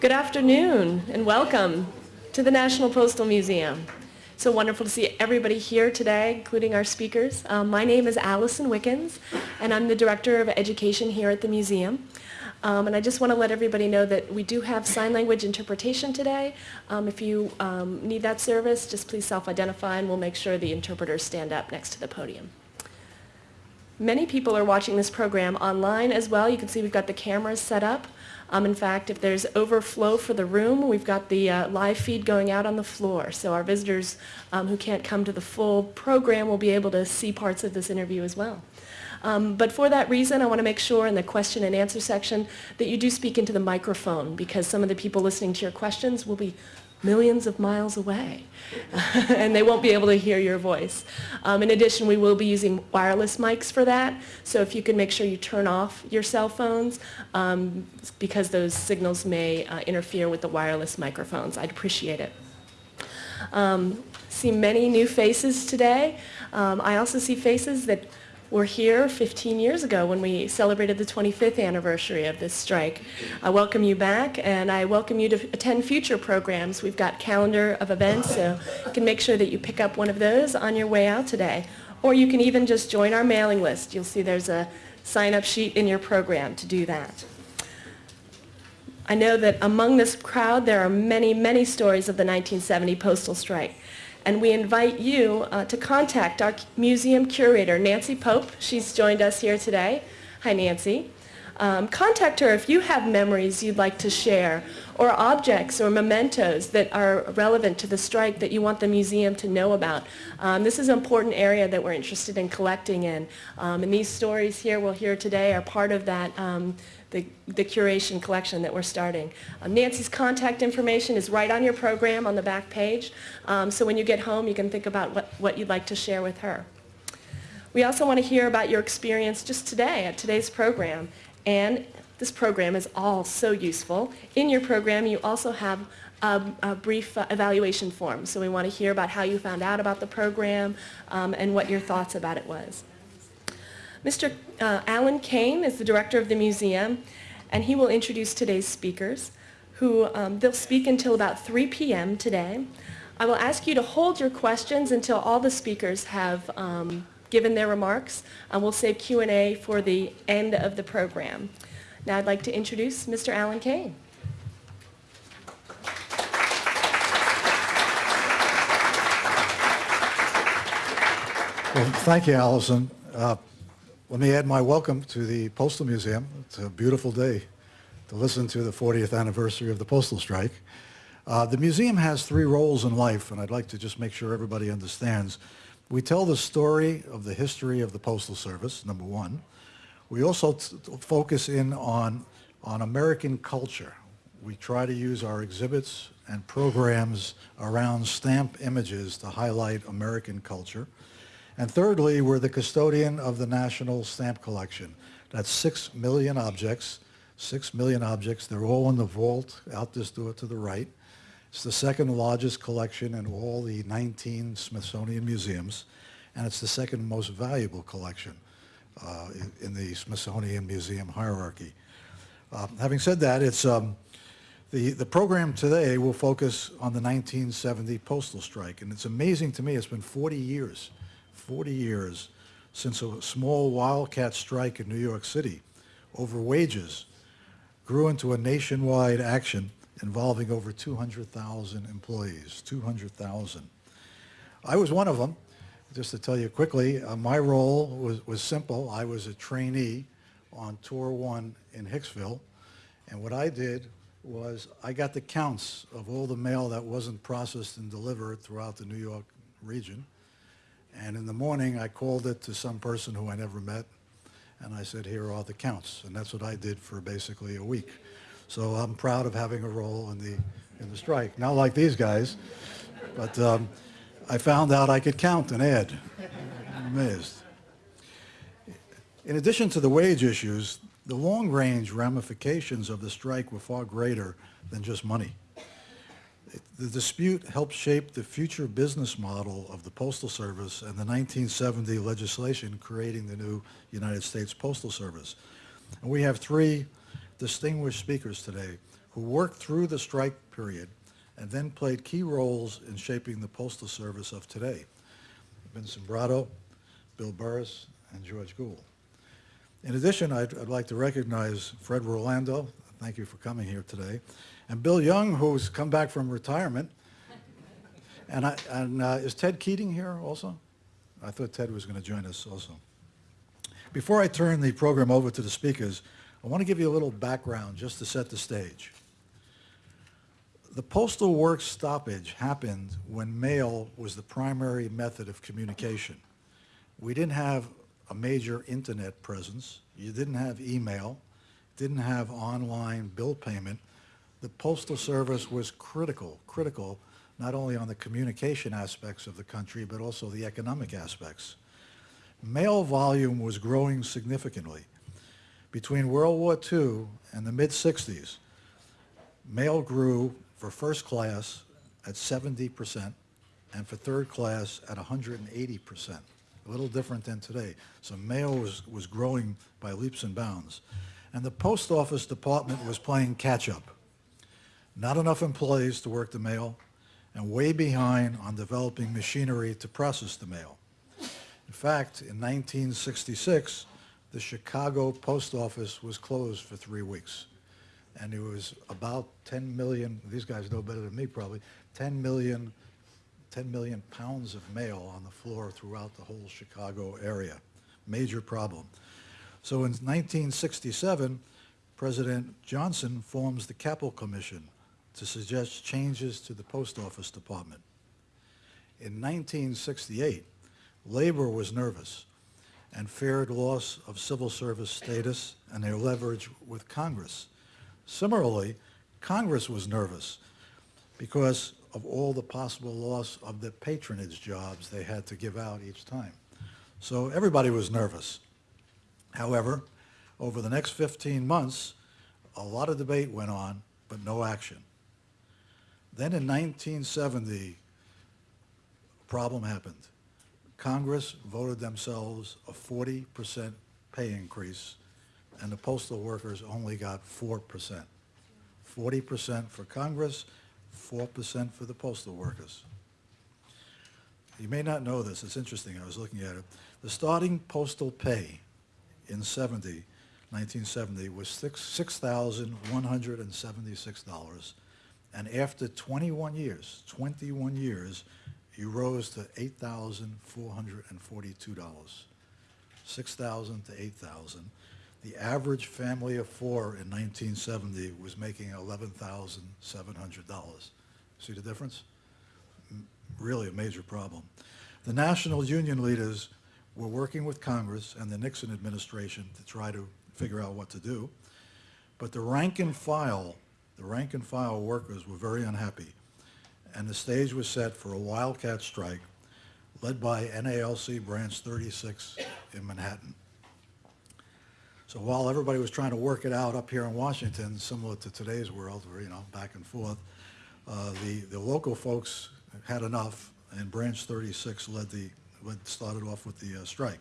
Good afternoon and welcome to the National Postal Museum. So wonderful to see everybody here today, including our speakers. Um, my name is Allison Wickens, and I'm the Director of Education here at the museum. Um, and I just want to let everybody know that we do have sign language interpretation today. Um, if you um, need that service, just please self-identify and we'll make sure the interpreters stand up next to the podium. Many people are watching this program online as well. You can see we've got the cameras set up. Um, in fact, if there's overflow for the room, we've got the uh, live feed going out on the floor. So our visitors um, who can't come to the full program will be able to see parts of this interview as well. Um, but for that reason, I want to make sure in the question and answer section that you do speak into the microphone because some of the people listening to your questions will be millions of miles away and they won't be able to hear your voice. Um, in addition, we will be using wireless mics for that, so if you can make sure you turn off your cell phones um, because those signals may uh, interfere with the wireless microphones. I'd appreciate it. Um, see many new faces today. Um, I also see faces that were here 15 years ago when we celebrated the 25th anniversary of this strike. I welcome you back and I welcome you to attend future programs. We've got calendar of events so you can make sure that you pick up one of those on your way out today. Or you can even just join our mailing list. You'll see there's a sign-up sheet in your program to do that. I know that among this crowd there are many, many stories of the 1970 postal strike and we invite you uh, to contact our museum curator, Nancy Pope. She's joined us here today. Hi, Nancy. Um, contact her if you have memories you'd like to share or objects or mementos that are relevant to the strike that you want the museum to know about. Um, this is an important area that we're interested in collecting in. Um, and these stories here we'll hear today are part of that um, the, the curation collection that we're starting. Um, Nancy's contact information is right on your program on the back page. Um, so when you get home, you can think about what, what you'd like to share with her. We also want to hear about your experience just today at today's program. And this program is all so useful. In your program, you also have a, a brief uh, evaluation form. So we want to hear about how you found out about the program um, and what your thoughts about it was. Mr. Uh, Allen Kane is the director of the museum, and he will introduce today's speakers, who um, they'll speak until about 3 p.m. today. I will ask you to hold your questions until all the speakers have um, given their remarks, and we'll save Q&A for the end of the program. Now I'd like to introduce Mr. Allen Kane. Well, thank you, Allison. Uh, let me add my welcome to the Postal Museum. It's a beautiful day to listen to the 40th anniversary of the postal strike. Uh, the museum has three roles in life, and I'd like to just make sure everybody understands. We tell the story of the history of the Postal Service, number one. We also focus in on, on American culture. We try to use our exhibits and programs around stamp images to highlight American culture. And thirdly, we're the custodian of the National Stamp Collection. That's six million objects, six million objects. They're all in the vault out this door to the right. It's the second largest collection in all the 19 Smithsonian museums, and it's the second most valuable collection uh, in, in, the Smithsonian Museum hierarchy. Uh, having said that, it's um, the, the program today will focus on the 1970 postal strike, and it's amazing to me, it's been 40 years 40 years since a small wildcat strike in New York City over wages grew into a nationwide action involving over 200,000 employees, 200,000. I was one of them. Just to tell you quickly, uh, my role was, was simple. I was a trainee on Tour 1 in Hicksville, and what I did was I got the counts of all the mail that wasn't processed and delivered throughout the New York region. And in the morning, I called it to some person who I never met, and I said, here are the counts. And that's what I did for basically a week. So I'm proud of having a role in the, in the strike. Not like these guys, but um, I found out I could count and add. I'm amazed. In addition to the wage issues, the long-range ramifications of the strike were far greater than just money. The dispute helped shape the future business model of the Postal Service and the 1970 legislation creating the new United States Postal Service. And we have three distinguished speakers today who worked through the strike period and then played key roles in shaping the Postal Service of today. Vince Sombrotto, Bill Burrus, and George Gould. In addition, I'd, I'd like to recognize Fred Rolando, thank you for coming here today, and Bill Young, who's come back from retirement. And, I, and uh, is Ted Keating here also? I thought Ted was going to join us also. Before I turn the program over to the speakers, I want to give you a little background just to set the stage. The postal work stoppage happened when mail was the primary method of communication. We didn't have a major internet presence. You didn't have email, didn't have online bill payment. The Postal Service was critical, critical, not only on the communication aspects of the country, but also the economic aspects. Mail volume was growing significantly. Between World War II and the mid-60s, mail grew for first class at 70% and for third class at 180%. A little different than today. So mail was, was growing by leaps and bounds. And the post office department was playing catch-up. Not enough employees to work the mail and way behind on developing machinery to process the mail. In fact, in 1966, the Chicago post office was closed for three weeks. And it was about 10 million, these guys know better than me probably, 10 million, 10 million pounds of mail on the floor throughout the whole Chicago area. Major problem. So in 1967, President Johnson forms the Kappel Commission to suggest changes to the post office department. In 1968, labor was nervous and feared loss of civil service status and their leverage with Congress. Similarly, Congress was nervous because of all the possible loss of the patronage jobs they had to give out each time. So everybody was nervous. However, over the next 15 months, a lot of debate went on, but no action. Then in 1970, a problem happened. Congress voted themselves a 40% pay increase, and the postal workers only got 4%. 40% for Congress, 4% for the postal workers. You may not know this, it's interesting, I was looking at it. The starting postal pay in 70, 1970 was six $6,176. And after 21 years, 21 years, you rose to $8,442. 6,000 to 8,000. The average family of four in 1970 was making $11,700. See the difference? M- Really a major problem. The national union leaders were working with Congress and the Nixon administration to try to figure out what to do. But the rank and file, the rank and file workers were very unhappy. And the stage was set for a wildcat strike led by NALC Branch 36 in Manhattan. So while everybody was trying to work it out up here in Washington, similar to today's world, where, you know, back and forth, uh, the, the local folks had enough, and Branch 36 led the, led, started off with the uh, strike.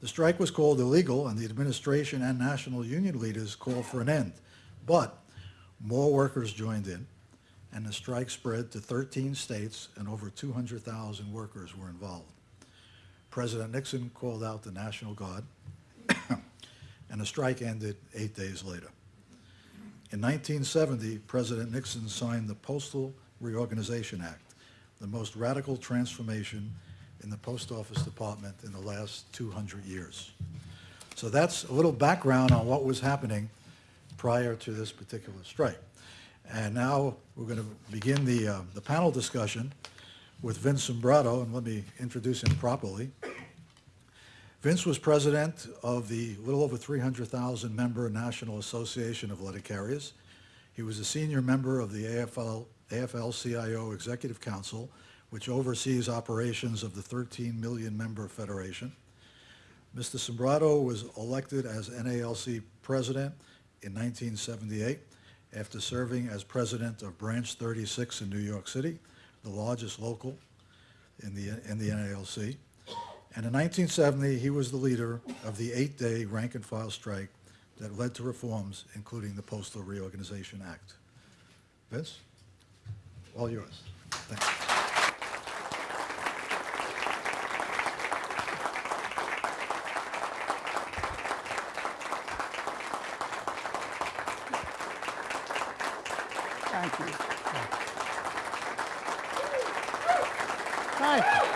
The strike was called illegal, and the administration and national union leaders called for an end. But more workers joined in, and the strike spread to 13 states, and over 200,000 workers were involved. President Nixon called out the National Guard, and the strike ended eight days later. In 1970, President Nixon signed the Postal Reorganization Act, the most radical transformation in the Post Office Department in the last 200 years. So that's a little background on what was happening prior to this particular strike. And now we're going to begin the, uh, the panel discussion with Vince Sombrotto, and let me introduce him properly. Vince was president of the little over 300,000 member National Association of Letter Carriers. He was a senior member of the AFL, AFL-CIO Executive Council, which oversees operations of the 13 million member federation. Mr. Sombrotto was elected as NALC president in 1978 after serving as president of Branch 36 in New York City, the largest local in the, in the NALC. And in 1970, he was the leader of the eight-day rank and file strike that led to reforms, including the Postal Reorganization Act. Vince, all yours. Thank you.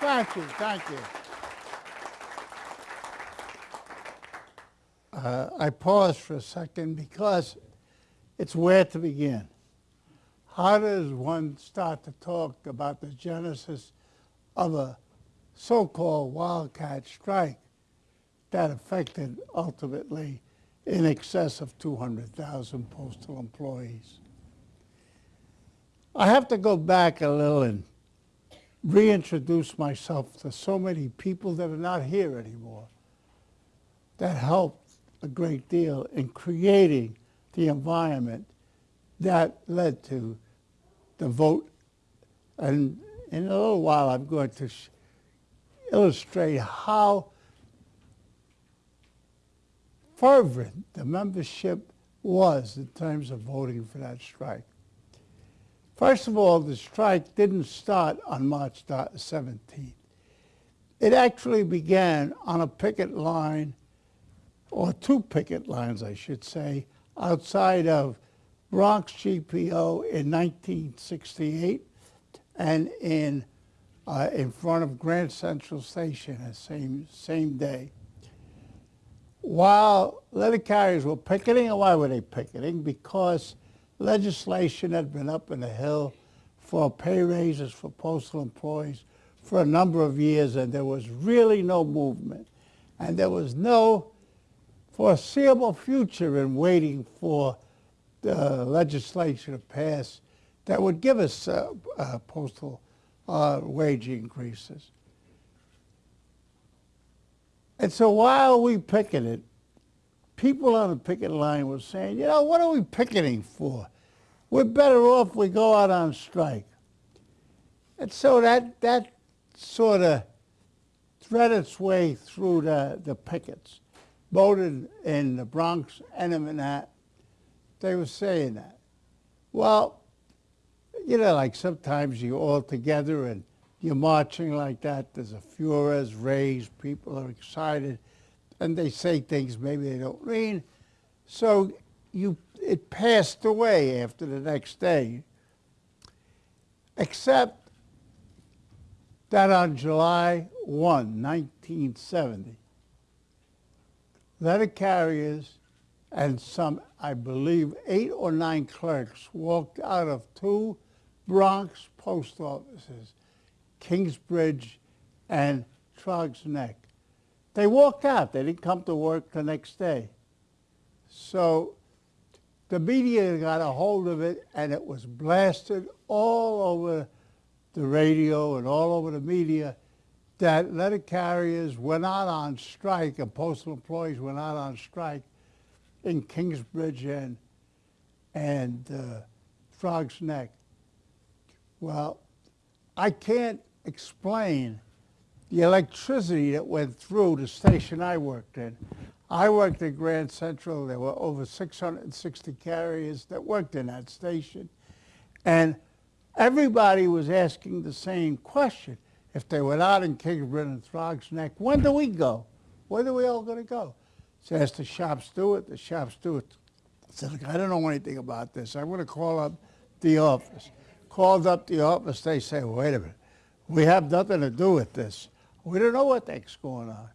Thank you. Thank you. Uh, I paused for a second because it's where to begin. How does one start to talk about the genesis of a so-called wildcat strike that affected ultimately in excess of 200,000 postal employees? I have to go back a little and reintroduce myself to so many people that are not here anymore that helped a great deal in creating the environment that led to the vote. And in a little while, I'm going to illustrate how fervent the membership was in terms of voting for that strike. First of all, the strike didn't start on March 17th. It actually began on a picket line, or two picket lines, I should say, outside of Bronx GPO in 1968 and in, uh, in front of Grand Central Station the same, same day. While letter carriers were picketing, and why were they picketing? Because legislation had been up in the hill for pay raises for postal employees for a number of years, and there was really no movement. And there was no foreseeable future in waiting for the legislation to pass that would give us uh, uh, postal uh, wage increases. And so while we picketed, people on the picket line were saying, you know, what are we picketing for? We're better off we go out on strike. And so that, that sort of thread its way through the, the pickets. Voted in the Bronx and in Manhattan. They were saying that. Well, you know, like sometimes you're all together and you're marching like that. There's a furor's raised. People are excited. And they say things maybe they don't mean. So you, it passed away after the next day. Except that on July 1, 1970, letter carriers and some, I believe, eight or nine clerks walked out of two Bronx post offices Kingsbridge and Throgs Neck. They walked out. They didn't come to work the next day. So the media got a hold of it and it was blasted all over the radio and all over the media that letter carriers were not on strike and postal employees were not on strike in Kingsbridge and, and uh, Throgs Neck. Well, I can't explain the electricity that went through the station I worked in. I worked at Grand Central. There were over 660 carriers that worked in that station. And everybody was asking the same question. If they were out in Kingsbridge and Throgs Neck, when do we go? When are we all going to go? So asked the shop steward. The shop steward said, look, I don't know anything about this. I'm going to call up the office. Called up the office. They say, wait a minute. We have nothing to do with this. We don't know what the heck's going on.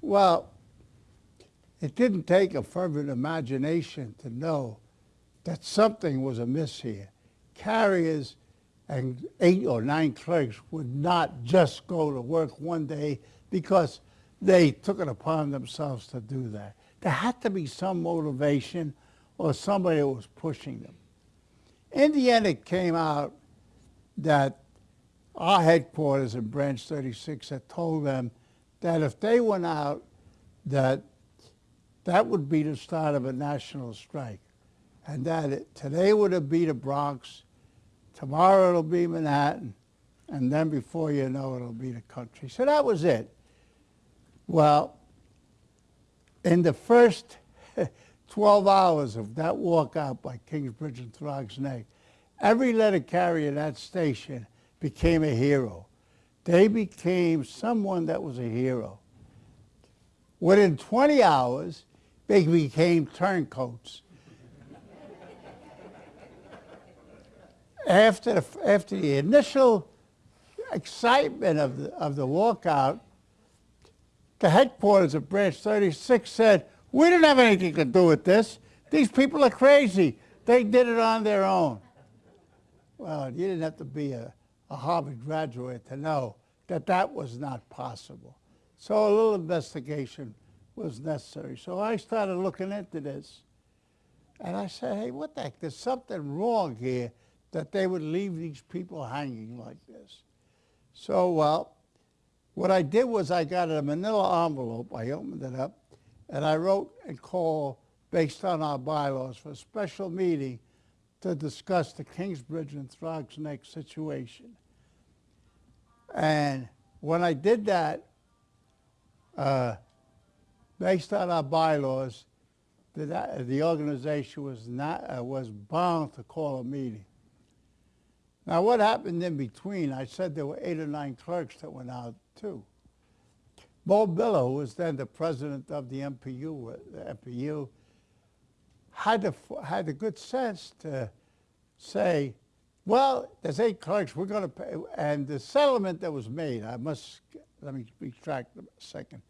Well, it didn't take a fervent imagination to know that something was amiss here. Carriers and eight or nine clerks would not just go to work one day because they took it upon themselves to do that. There had to be some motivation or somebody was pushing them. In the end, it came out that our headquarters in Branch 36 had told them that if they went out, that that would be the start of a national strike. And that it, today would have be the Bronx, tomorrow it'll be Manhattan, and then before you know it, it'll be the country. So that was it. Well, in the first 12 hours of that walkout by Kingsbridge and Throgs Neck, every letter carrier at that station became a hero. They became someone that was a hero. Within 20 hours, they became turncoats. after, the, after the initial excitement of the, of the walkout, the headquarters of Branch 36 said, we didn't have anything to do with this. These people are crazy. They did it on their own. Well, you didn't have to be a, a Harvard graduate to know that that was not possible. So a little investigation was necessary. So I started looking into this. And I said, hey, what the heck? There's something wrong here that they would leave these people hanging like this. So, well, what I did was I got a manila envelope, I opened it up, and I wrote and called, based on our bylaws, for a special meeting to discuss the Kingsbridge and Throgs Neck situation. And when I did that, uh, based on our bylaws, the, the organization was not uh, was bound to call a meeting. Now, what happened in between? I said there were eight or nine clerks that went out too. Moe Biller, who was then the president of the MBPU, uh, the MBPU had the had the good sense to say, well, there's eight clerks, we're going to pay, and the settlement that was made, I must, let me retract a second.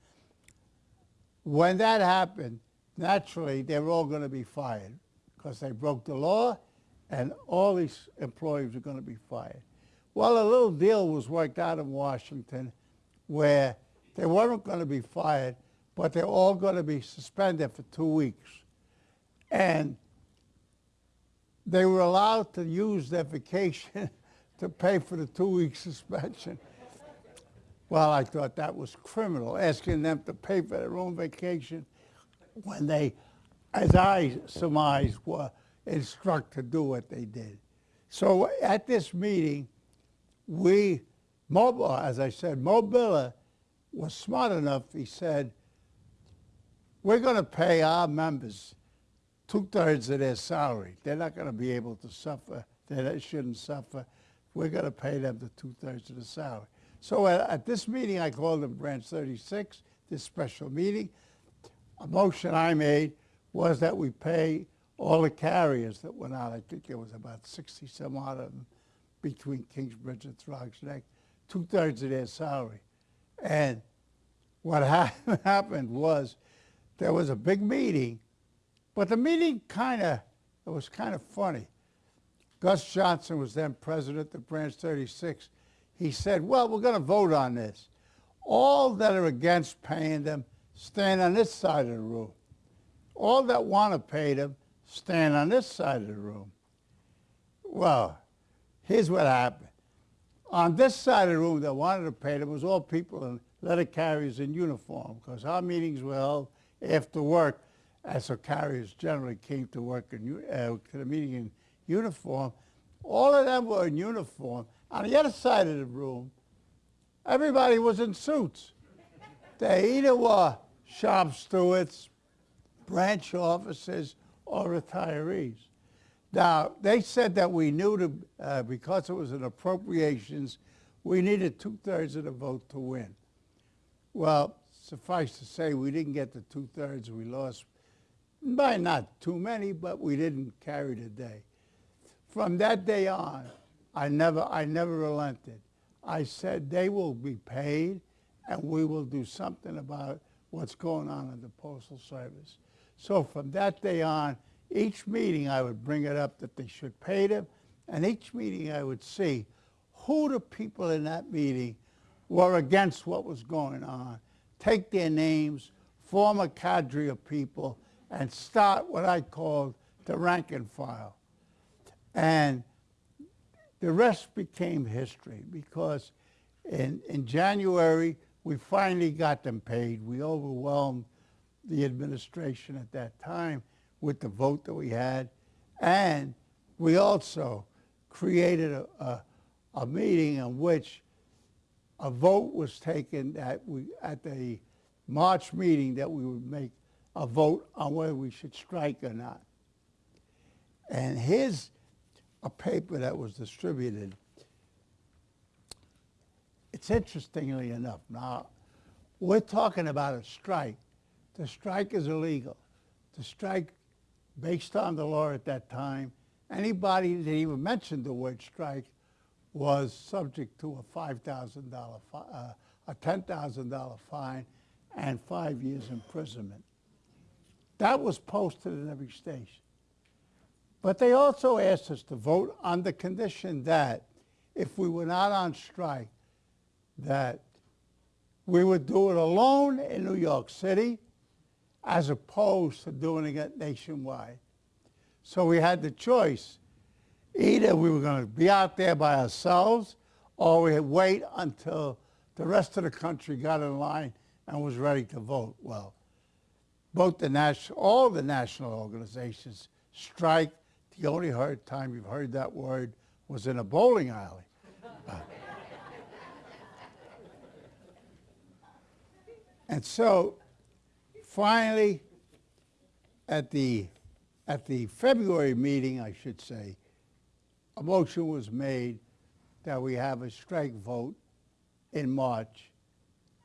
When that happened, naturally, they were all going to be fired because they broke the law and all these employees were going to be fired. Well, a little deal was worked out in Washington where they weren't going to be fired, but they're all going to be suspended for two weeks. And they were allowed to use their vacation to pay for the two-week suspension. Well, I thought that was criminal, asking them to pay for their own vacation when they, as I surmised, were instructed to do what they did. So at this meeting, we, Moe Biller, as I said, Moe Biller was smart enough, he said, we're going to pay our members two-thirds of their salary. They're not going to be able to suffer. They shouldn't suffer. We're going to pay them the two-thirds of the salary. So at, at, this meeting, I called them Branch 36, this special meeting. A motion I made was that we pay all the carriers that went out. I think there was about 60 some odd of them between Kingsbridge and Throgs Neck, two-thirds of their salary. And what ha happened was there was a big meeting, but the meeting kind of, it was kind of funny. Gus Johnson was then president of Branch 36. He said, well, we're going to vote on this. All that are against paying them stand on this side of the room. All that want to pay them stand on this side of the room. Well, here's what happened. On this side of the room that wanted to pay them was all people in letter carriers in uniform because our meetings were held after work as so carriers generally came to work in, uh, to the meeting in uniform. All of them were in uniform. On the other side of the room, everybody was in suits. They either were shop stewards, branch officers, or retirees. Now, they said that we knew to, uh, because it was an appropriations, we needed two-thirds of the vote to win. Well, suffice to say, we didn't get the two-thirds. We lost by not too many, but we didn't carry the day. From that day on, I never, I never relented. I said they will be paid and we will do something about what's going on in the Postal Service. So from that day on, each meeting I would bring it up that they should pay them, and each meeting I would see who the people in that meeting were against what was going on, take their names, form a cadre of people, and start what I called the rank and file. And the rest became history because in, in January, we finally got them paid. We overwhelmed the administration at that time with the vote that we had. And we also created a, a, a meeting in which a vote was taken at, we, at the March meeting that we would make a vote on whether we should strike or not. And here's a paper that was distributed. It's interestingly enough. Now, we're talking about a strike. The strike is illegal. The strike, based on the law at that time, anybody that even mentioned the word strike was subject to a $5,000, uh, a $10,000 fine and five years imprisonment. That was posted in every station. But they also asked us to vote on the condition that if we were not on strike, that we would do it alone in New York City as opposed to doing it nationwide. So we had the choice. Either we were going to be out there by ourselves or we wait until the rest of the country got in line and was ready to vote. Well, both the national, all the national organizations strike. The only hard time you've heard that word was in a bowling alley. And so finally, at the, at the February meeting, I should say, a motion was made that we have a strike vote in March.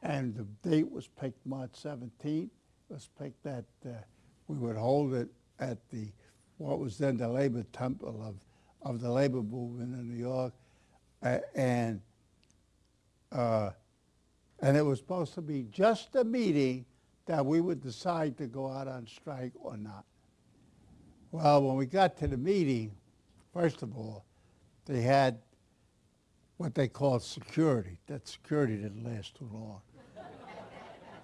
And the date was picked March 17th. Was picked that uh, we would hold it at the, what was then the Labor Temple of, of the labor movement in New York. Uh, and uh, and it was supposed to be just a meeting that we would decide to go out on strike or not. Well, when we got to the meeting, first of all, they had what they called security. That security didn't last too long.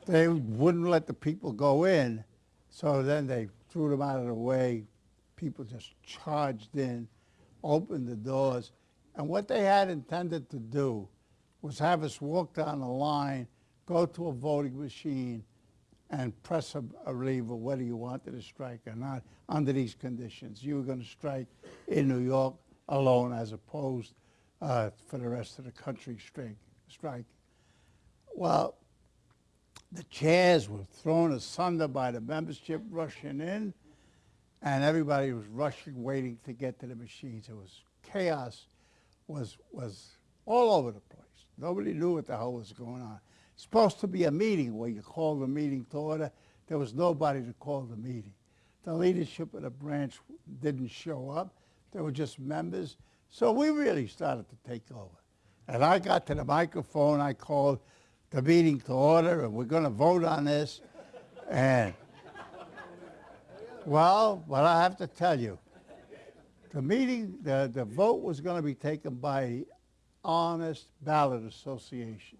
They wouldn't let the people go in, so then they threw them out of the way. People just charged in, opened the doors, and what they had intended to do was have us walk down the line, go to a voting machine, and press a, a lever whether you wanted to strike or not under these conditions. You were going to strike in New York alone as opposed uh, for the rest of the country strike. Well, the chairs were thrown asunder by the membership rushing in, and everybody was rushing, waiting to get to the machines. It was chaos, was was all over the place. Nobody knew what the hell was going on. It's supposed to be a meeting where you call the meeting to order. There was nobody to call the meeting. The leadership of the branch didn't show up. They were just members. So we really started to take over. And I got to the microphone. I called the meeting to order, and we're going to vote on this. And, well, what I have to tell you, the meeting, the, the vote was going to be taken by the Honest Ballot Association.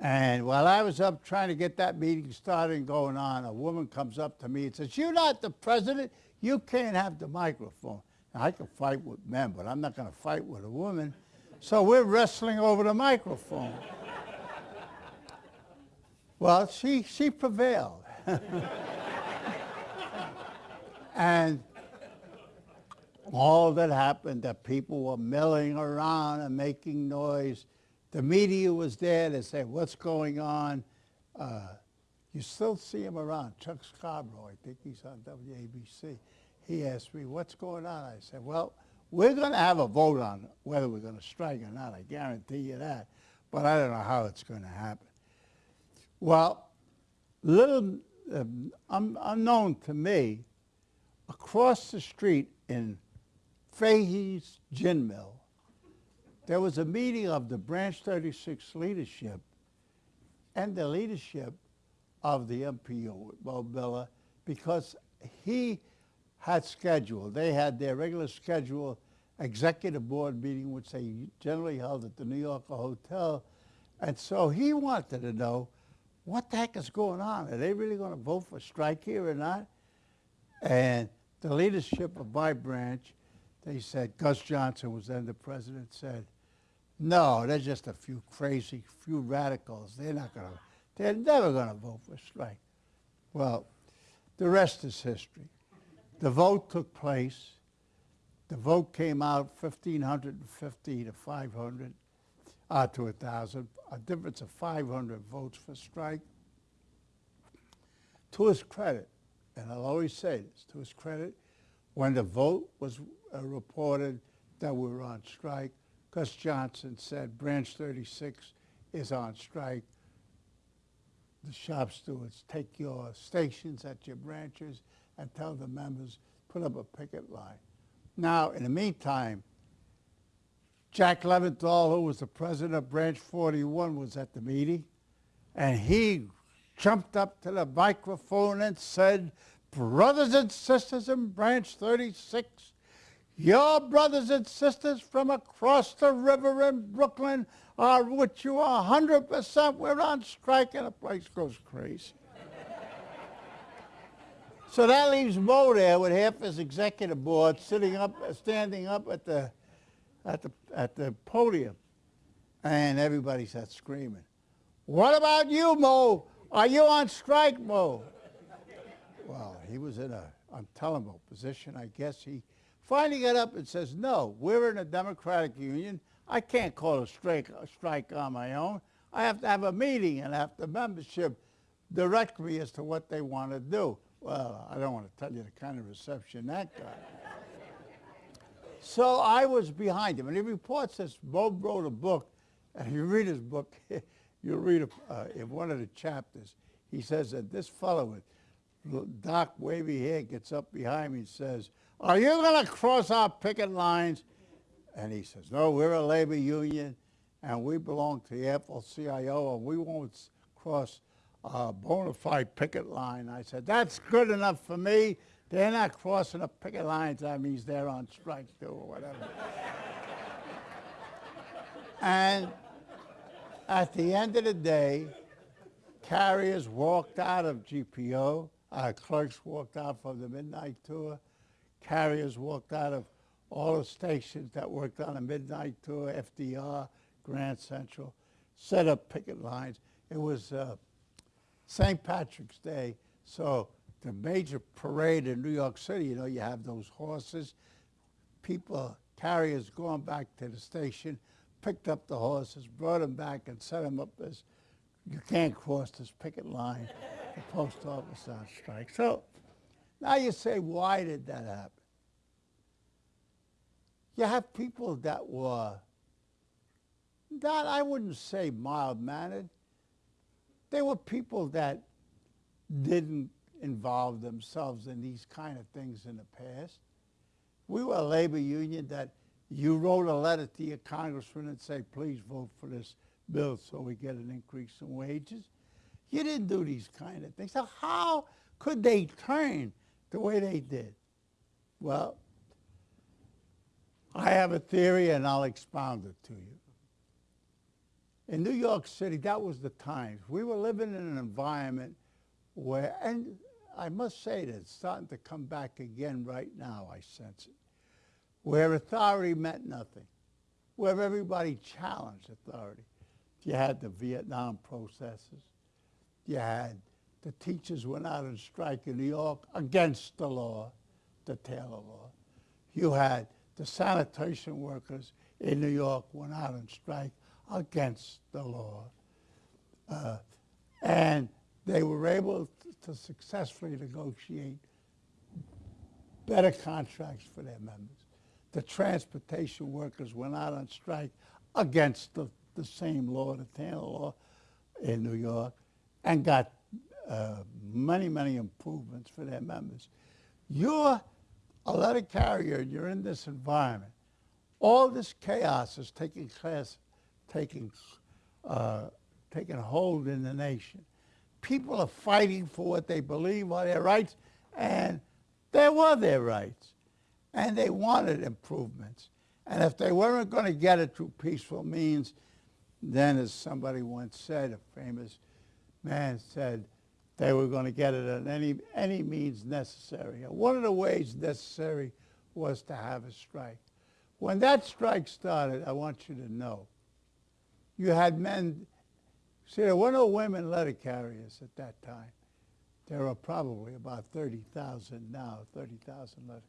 And while I was up trying to get that meeting started and going on, a woman comes up to me and says, you're not the president. You can't have the microphone. Now, I can fight with men, but I'm not going to fight with a woman. So we're wrestling over the microphone. well, she, she prevailed. and all that happened, that people were milling around and making noise. The media was there. They said, what's going on? Uh, you still see him around. Chuck Scarborough, I think he's on WABC. He asked me, what's going on? I said, well, we're going to have a vote on whether we're going to strike or not. I guarantee you that. But I don't know how it's going to happen. Well, little um, un unknown to me, across the street in Fahey's Gin Mill, there was a meeting of the Branch 36 leadership and the leadership of the MPO, Moe Biller, because he had scheduled, they had their regular schedule executive board meeting, which they generally held at the New Yorker Hotel. And so he wanted to know, what the heck is going on? Are they really going to vote for strike here or not? And the leadership of my branch they said, Gus Johnson was then the president, said, no, they're just a few crazy, few radicals. They're not going to, they're never going to vote for strike. Well, the rest is history. The vote took place. The vote came out 1,550 to 500. uh, to thousand, a difference of 500 votes for strike. To his credit, and I'll always say this, to his credit, when the vote was uh, reported that we were on strike, Gus Johnson said branch 36 is on strike. The shop stewards take your stations at your branches and tell the members, put up a picket line. Now, in the meantime, Jack Leventhal, who was the president of Branch 41, was at the meeting, and he jumped up to the microphone and said, brothers and sisters in Branch 36, your brothers and sisters from across the river in Brooklyn are with you 100%. We're on strike, and the place goes crazy. So that leaves Moe there with half his executive board sitting up, standing up at the, at the, at the podium. And everybody starts screaming, what about you, Moe? Are you on strike, Moe? Well, he was in a untenable position. I guess he finally got up and says, no, we're in a democratic union. I can't call a strike, a strike on my own. I have to have a meeting and have the membership direct me as to what they want to do. Well, I don't want to tell you the kind of reception that got. so I was behind him. And he reports this. Bob wrote a book, and if you read his book, you'll read uh, in one of the chapters, he says that this fellow with dark wavy hair gets up behind me and says, are you going to cross our picket lines? And he says, no, we're a labor union, and we belong to the AFL-CIO, and we won't cross a bona fide picket line. I said, that's good enough for me. They're not crossing the picket lines. That means they're on strike too or whatever. and at the end of the day, carriers walked out of GPO, our clerks walked out from the midnight tour, carriers walked out of all the stations that worked on a midnight tour, FDR, Grand Central, set up picket lines. It was uh, St. Patrick's Day, so the major parade in New York City, you know, you have those horses, people, carriers going back to the station, picked up the horses, brought them back and set them up as, you can't cross this picket line, the post office on strike. So now you say, why did that happen? You have people that were not, I wouldn't say mild-mannered. They were people that didn't involve themselves in these kind of things in the past. We were a labor union that you wrote a letter to your congressman and say, please vote for this bill so we get an increase in wages. You didn't do these kind of things. So how could they turn the way they did? Well, I have a theory and I'll expound it to you. In New York City, that was the times. We were living in an environment where, and I must say that it's starting to come back again right now, I sense it, where authority meant nothing, where everybody challenged authority. You had the Vietnam processes. You had the teachers went out on strike in New York against the law, the Taylor Law. You had the sanitation workers in New York went out on strike against the law. Uh, and they were able to successfully negotiate better contracts for their members. The transportation workers went out on strike against the, the same law, the Taylor law in New York, and got uh, many, many improvements for their members. You're a letter carrier, and you're in this environment. All this chaos is taking class, taking, uh, taking hold in the nation. People are fighting for what they believe are their rights, and there were their rights. And they wanted improvements. And if they weren't going to get it through peaceful means, then as somebody once said, a famous man said, they were going to get it at any, any means necessary. And one of the ways necessary was to have a strike. When that strike started, I want you to know, you had men, see, there were no women letter carriers at that time. There are probably about 30,000 now, 30,000 letter,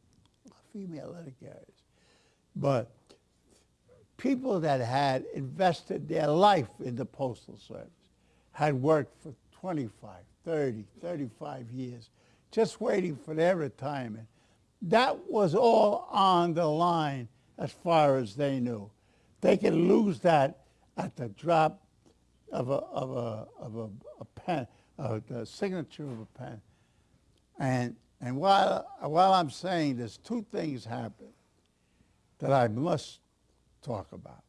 female letter carriers. But people that had invested their life in the Postal Service, had worked for 25, 30, 35 years, just waiting for their retirement. That was all on the line as far as they knew. They could lose that at the drop of a, of a, of a, a pen, of the signature of a pen. And, and while, while I'm saying this, two things happen that I must talk about.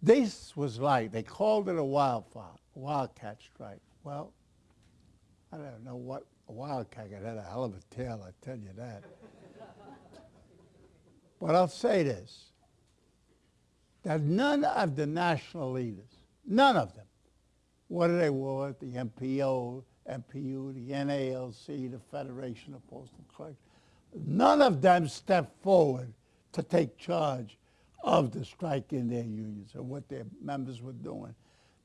This was like, they called it a wildfire, wildcat strike. Well, I don't know what a wildcat had a hell of a tail, I tell you that. but I'll say this, that none of the national leaders, none of them, whether they were the MPO, MPU, the NALC, the Federation of Postal Clerks, none of them stepped forward to take charge of the strike in their unions or what their members were doing.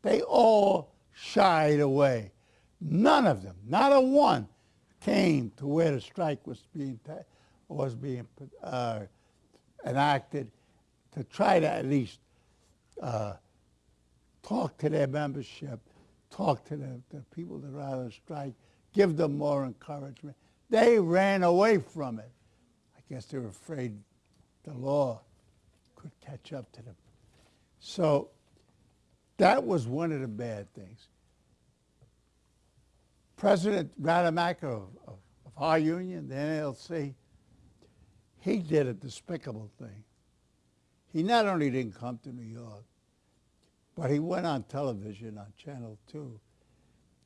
They all shied away. None of them, not a one, came to where the strike was being was being uh, enacted to try to at least uh, talk to their membership, talk to the, the people that are on the strike, give them more encouragement. They ran away from it. I guess they were afraid the law could catch up to them. So that was one of the bad things. President Rademacher of, of, of our union, the NLC, he did a despicable thing. He not only didn't come to New York, but he went on television on Channel 2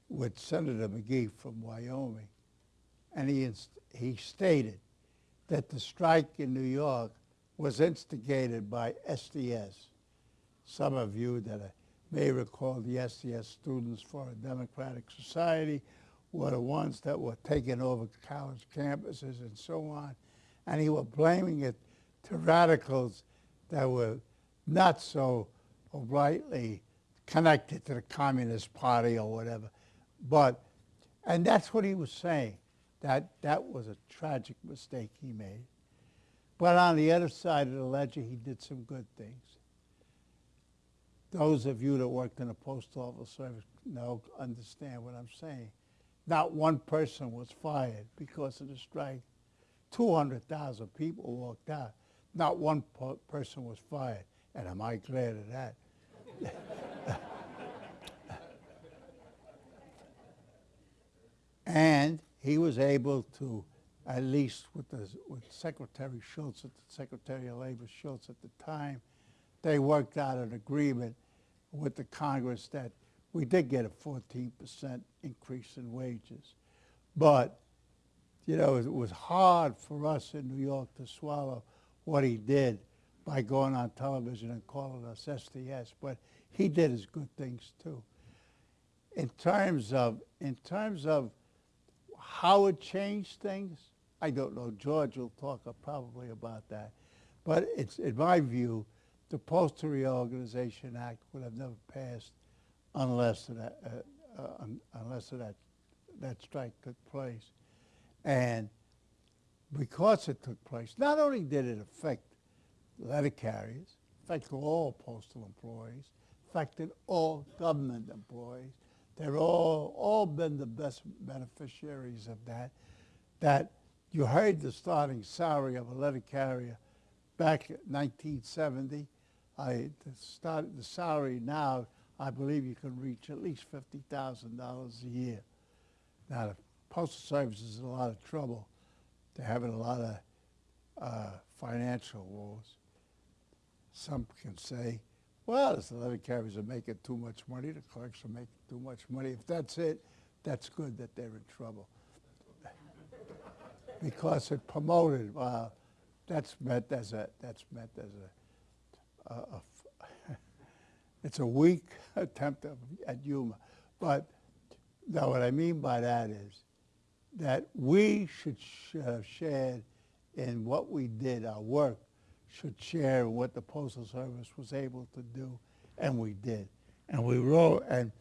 with Senator McGee from Wyoming, and he, he stated that the strike in New York was instigated by SDS. Some of you that may recall the SDS Students for a Democratic Society were the ones that were taking over college campuses and so on. And he was blaming it to radicals that were not so rightly connected to the Communist Party or whatever. But, and that's what he was saying, that that was a tragic mistake he made. But on the other side of the ledger, he did some good things. Those of you that worked in the Postal office service know, understand what I'm saying. Not one person was fired because of the strike. 200,000 people walked out. Not one person was fired. And am I glad of that? and he was able to, at least with, the, with Secretary Shultz, the Secretary of Labor Shultz at the time, they worked out an agreement with the Congress that we did get a 14% increase in wages. But, you know, it was hard for us in New York to swallow what he did by going on television and calling us SDS. But he did his good things too. In terms of, in terms of how it changed things, I don't know. George will talk probably about that. But it's, in my view, the Postal Reorganization Act would have never passed unless that, uh, uh, unless that, that strike took place. And because it took place, not only did it affect letter carriers, affected all postal employees, affected all government employees. They're all, all been the best beneficiaries of that. That you heard the starting salary of a letter carrier back in 1970. I, the, start, the salary now I believe you can reach at least $50,000 a year. Now, the Postal Service is in a lot of trouble. They're having a lot of uh, financial woes. Some can say, well, the letter carriers are making too much money, the clerks are making too much money. If that's it, that's good that they're in trouble. because it promoted, uh, that's meant as a, that's meant as a, a, a it's a weak attempt at humor. But now what I mean by that is that we should sh uh, share in what we did, our work should share what the Postal Service was able to do, and we did. And we wrote, and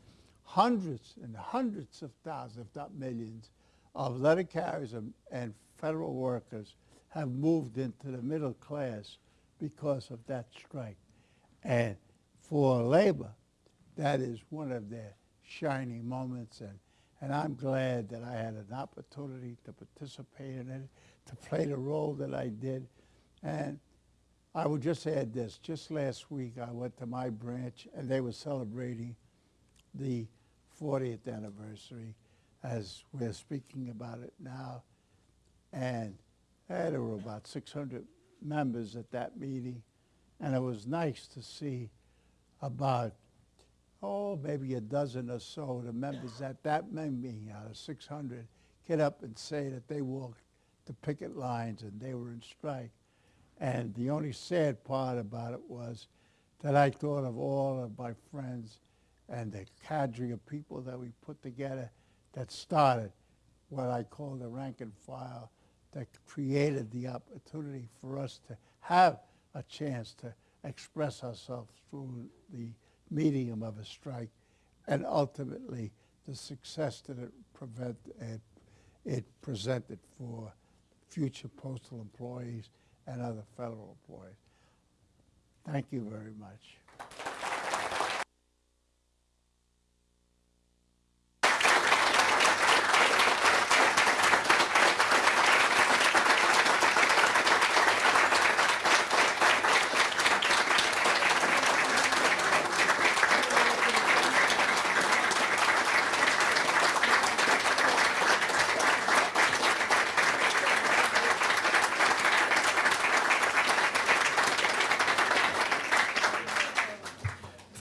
hundreds and hundreds of thousands, if not millions, of letter carriers and, and federal workers have moved into the middle class because of that strike. And for labor, that is one of their shining moments. And, and I'm glad that I had an opportunity to participate in it, to play the role that I did. And I would just add this. Just last week, I went to my branch, and they were celebrating the 40th anniversary as we're speaking about it now. And eh, there were about 600 members at that meeting. And it was nice to see about, oh, maybe a dozen or so of the members at that meeting out of 600 get up and say that they walked the picket lines and they were in strike. And the only sad part about it was that I thought of all of my friends and the cadre of people that we put together that started what I call the rank and file that created the opportunity for us to have a chance to express ourselves through the medium of a strike and ultimately the success that it, prevent, it, it presented for future postal employees and other federal employees. Thank you very much.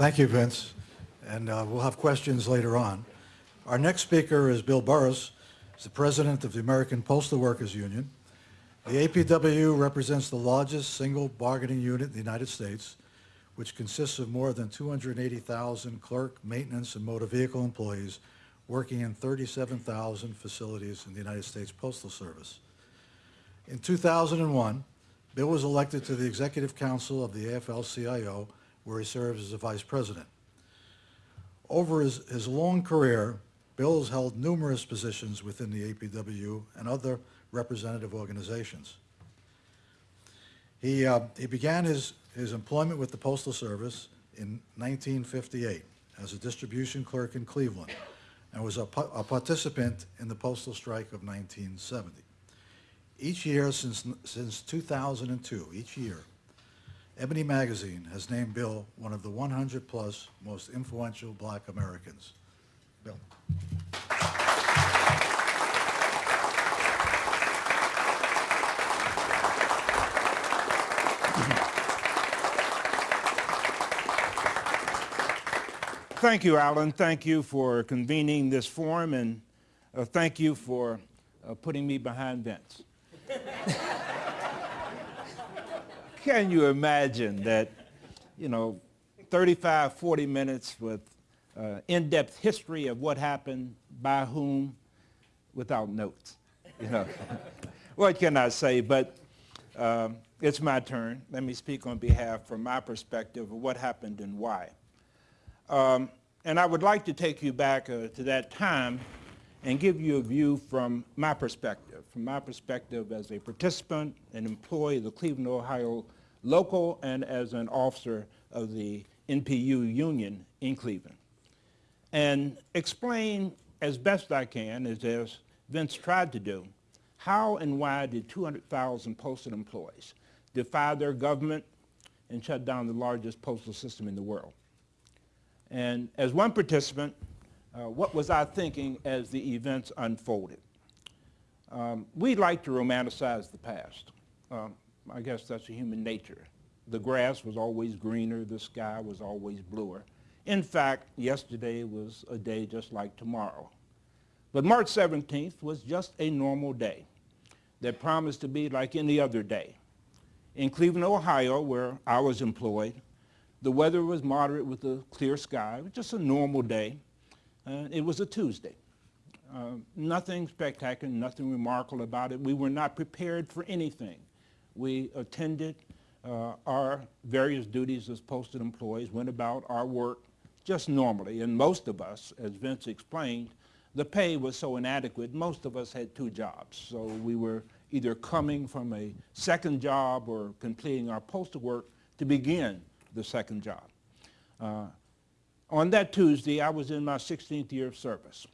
Thank you, Vince. And uh, we'll have questions later on. Our next speaker is Bill Burrus, He's the president of the American Postal Workers Union. The APW represents the largest single bargaining unit in the United States, which consists of more than 280,000 clerk, maintenance, and motor vehicle employees working in 37,000 facilities in the United States Postal Service. In 2001, Bill was elected to the Executive Council of the AFL-CIO, where he serves as a vice president. Over his, his long career, Bill has held numerous positions within the APW and other representative organizations. He, uh, he began his, his employment with the Postal Service in 1958 as a distribution clerk in Cleveland and was a, a participant in the postal strike of 1970. Each year since, since 2002, each year, Ebony Magazine has named Bill one of the 100-plus most influential black Americans. Bill. Thank you, Allen. Thank you for convening this forum, and uh, thank you for uh, putting me behind Vince. Can you imagine that, you know, 35, 40 minutes with uh, in-depth history of what happened, by whom, without notes? You know, what can I say? But um, it's my turn. Let me speak on behalf, from my perspective, of what happened and why. Um, and I would like to take you back uh, to that time and give you a view from my perspective, from my perspective as a participant, an employee of the Cleveland, Ohio local, and as an officer of the NPU union in Cleveland. And explain as best I can, as, as Vince tried to do, how and why did 200,000 postal employees defy their government and shut down the largest postal system in the world? And as one participant, uh, what was I thinking as the events unfolded? Um, we like to romanticize the past. Um, I guess that's human nature. The grass was always greener, the sky was always bluer. In fact, yesterday was a day just like tomorrow. But March 17th was just a normal day that promised to be like any other day. In Cleveland, Ohio, where I was employed, the weather was moderate with a clear sky. It was just a normal day. Uh, it was a Tuesday. Uh, nothing spectacular, nothing remarkable about it. We were not prepared for anything. We attended uh, our various duties as posted employees, went about our work just normally. And most of us, as Vince explained, the pay was so inadequate, most of us had two jobs. So we were either coming from a second job or completing our postal work to begin the second job. Uh, on that Tuesday, I was in my 16th year of service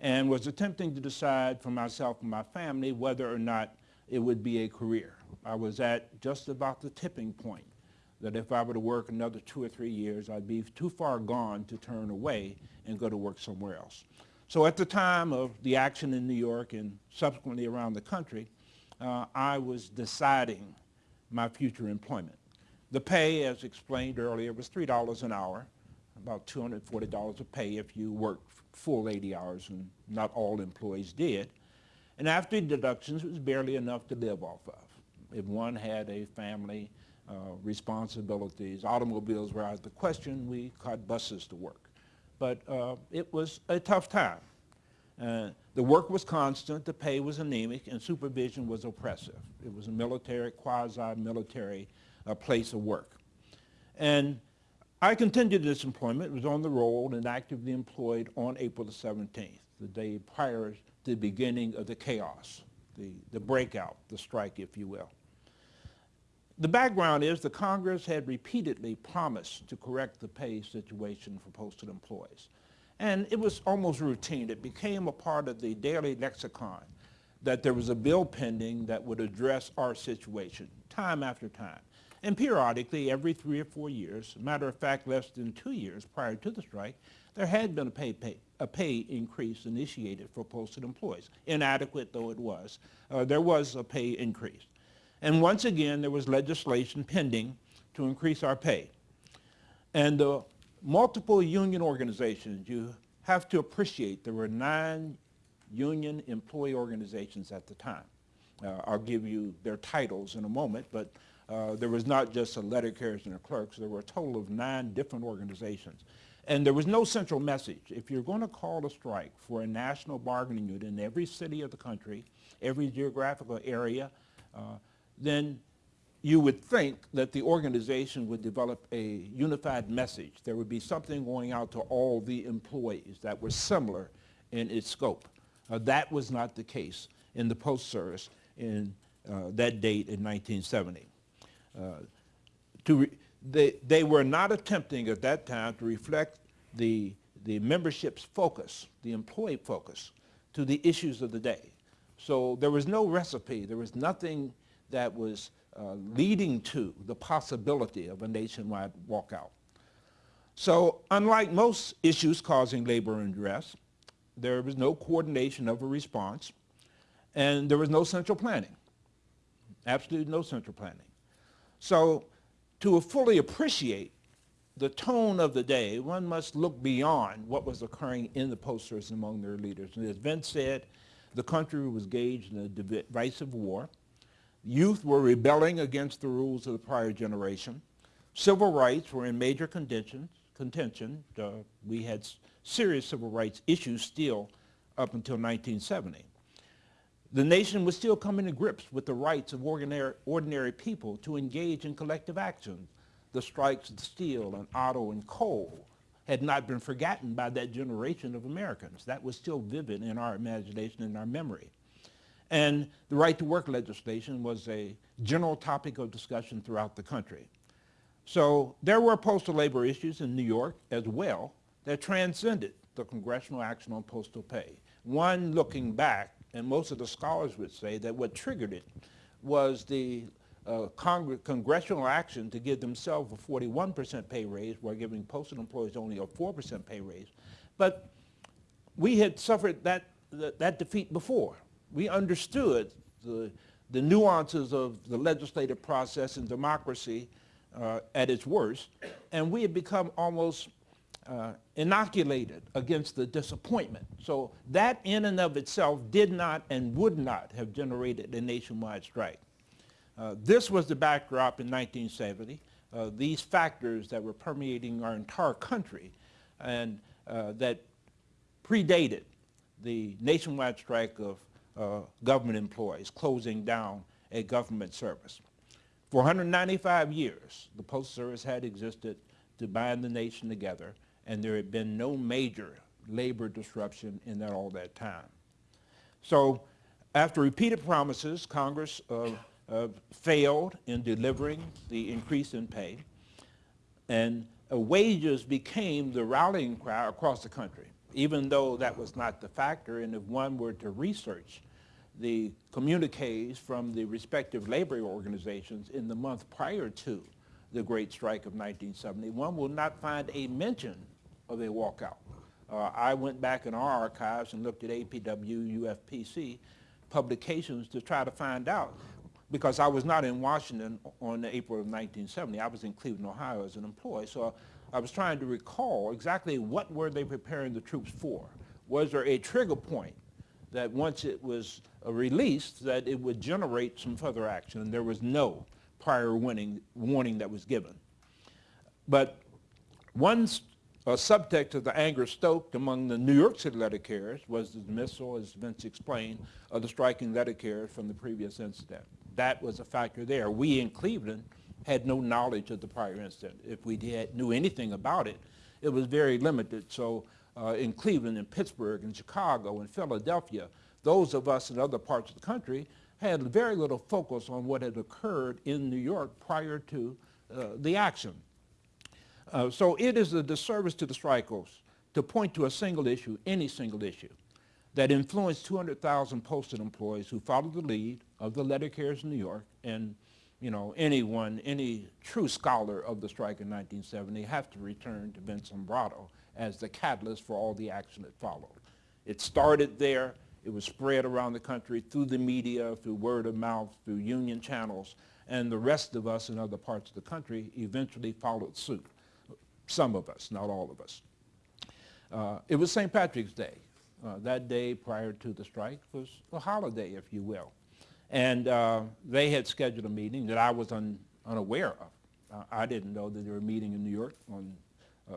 and was attempting to decide for myself and my family whether or not it would be a career. I was at just about the tipping point that if I were to work another two or three years, I'd be too far gone to turn away and go to work somewhere else. So at the time of the action in New York and subsequently around the country, uh, I was deciding my future employment. The pay, as explained earlier, was $3 an hour, about $240 a pay if you worked full 80 hours, and not all employees did. And after deductions, it was barely enough to live off of. If one had a family, uh, responsibilities, automobiles were out of the question, we caught buses to work. But uh, it was a tough time. Uh, the work was constant, the pay was anemic, and supervision was oppressive. It was a military, quasi-military uh, place of work. And I continued this employment, was on the roll and actively employed on April the 17th, the day prior to the beginning of the chaos, the, the breakout, the strike, if you will. The background is the Congress had repeatedly promised to correct the pay situation for postal employees. And it was almost routine. It became a part of the daily lexicon that there was a bill pending that would address our situation time after time. And periodically, every three or four years, matter of fact, less than two years prior to the strike, there had been a pay, pay a pay increase initiated for posted employees. Inadequate though it was, uh, there was a pay increase. And once again, there was legislation pending to increase our pay. And the multiple union organizations, you have to appreciate there were nine union employee organizations at the time. Uh, I'll give you their titles in a moment, but uh, there was not just a letter carriers and a clerks. There were a total of nine different organizations. And there was no central message. If you're going to call a strike for a national bargaining unit in every city of the country, every geographical area, uh, then you would think that the organization would develop a unified message. There would be something going out to all the employees that was similar in its scope. Uh, that was not the case in the Post Service in uh, that date in 1970. Uh, to they, they were not attempting at that time to reflect the, the membership's focus, the employee focus, to the issues of the day. So there was no recipe. There was nothing that was uh, leading to the possibility of a nationwide walkout. So unlike most issues causing labor unrest, there was no coordination of a response, and there was no central planning, absolutely no central planning. So to fully appreciate the tone of the day, one must look beyond what was occurring in the posters among their leaders. And as Vince said, the country was engaged in a divisive war. Youth were rebelling against the rules of the prior generation. Civil rights were in major contention. contention. Uh, we had serious civil rights issues still up until 1970. The nation was still coming to grips with the rights of ordinary, ordinary people to engage in collective action. The strikes of steel and auto and coal had not been forgotten by that generation of Americans. That was still vivid in our imagination and our memory. And the right to work legislation was a general topic of discussion throughout the country. So there were postal labor issues in New York as well that transcended the congressional action on postal pay. One looking back, and most of the scholars would say that what triggered it was the uh, congressional action to give themselves a 41% pay raise while giving postal employees only a 4% pay raise. But we had suffered that, that, that defeat before we understood the, the nuances of the legislative process and democracy uh, at its worst, and we had become almost uh, inoculated against the disappointment. So that in and of itself did not and would not have generated a nationwide strike. Uh, this was the backdrop in 1970. Uh, these factors that were permeating our entire country and uh, that predated the nationwide strike of uh, government employees, closing down a government service. For 195 years, the Postal Service had existed to bind the nation together, and there had been no major labor disruption in that all that time. So After repeated promises, Congress uh, uh, failed in delivering the increase in pay, and uh, wages became the rallying cry across the country, even though that was not the factor. And if one were to research the communiques from the respective labor organizations in the month prior to the Great Strike of 1970, one will not find a mention of a walkout. Uh, I went back in our archives and looked at APW, UFPC publications to try to find out because I was not in Washington on April of 1970. I was in Cleveland, Ohio as an employee. So I was trying to recall exactly what were they preparing the troops for. Was there a trigger point that once it was uh, released that it would generate some further action? And there was no prior warning, warning that was given. But one uh, subtext of the anger stoked among the New York City letter carriers was the dismissal, as Vince explained, of the striking letter carriers from the previous incident. That was a factor there. We in Cleveland had no knowledge of the prior incident. If we did, knew anything about it, it was very limited. So uh, in Cleveland and Pittsburgh and Chicago and Philadelphia, those of us in other parts of the country had very little focus on what had occurred in New York prior to uh, the action. Uh, so it is a disservice to the strikers to point to a single issue, any single issue, that influenced 200,000 postal employees who followed the lead of the letter carriers in New York and you know, anyone, any true scholar of the strike in 1970 have to return to Vince Sombrotto as the catalyst for all the action that followed. It started there. It was spread around the country through the media, through word of mouth, through union channels, and the rest of us in other parts of the country eventually followed suit. Some of us, not all of us. Uh, it was St. Patrick's Day. Uh, that day prior to the strike was a holiday, if you will. And uh, they had scheduled a meeting that I was un, unaware of. Uh, I didn't know that they were meeting in New York on, uh,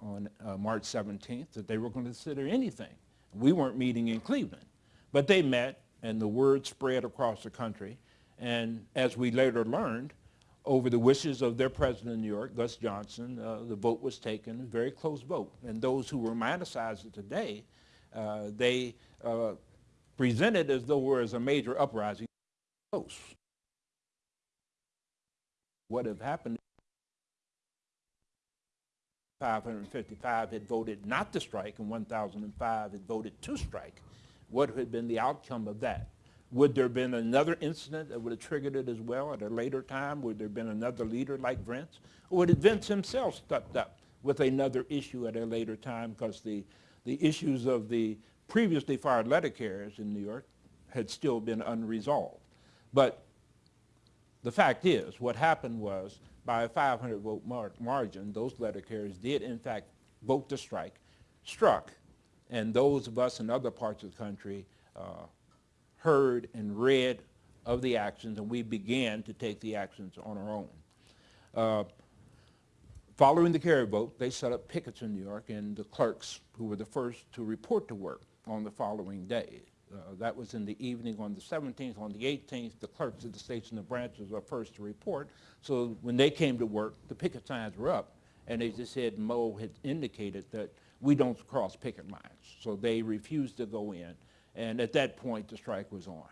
on uh, March 17th, that they were going to consider anything. We weren't meeting in Cleveland. But they met, and the word spread across the country. And as we later learned, over the wishes of their president in New York, Gus Johnson, uh, the vote was taken, a very close vote. And those who romanticize it today, uh, they uh, presented as though it was a major uprising. Close. What had happened 555 had voted not to strike and 1,005 had voted to strike. What had been the outcome of that? Would there have been another incident that would have triggered it as well at a later time? Would there have been another leader like Vince? Or would Vince himself stepped up with another issue at a later time because the, the issues of the previously fired letter carriers in New York had still been unresolved. But the fact is, what happened was by a 500 vote mar margin, those letter carriers did in fact vote to strike, struck, and those of us in other parts of the country uh, heard and read of the actions, and we began to take the actions on our own. Uh, following the carrier vote, they set up pickets in New York, and the clerks, who were the first to report to work on the following day, uh, that was in the evening on the 17th. On the 18th, the clerks of the station and the branches were first to report. So when they came to work, the picket signs were up, and they just said Moe had indicated that we don't cross picket lines. So they refused to go in, and at that point, the strike was on.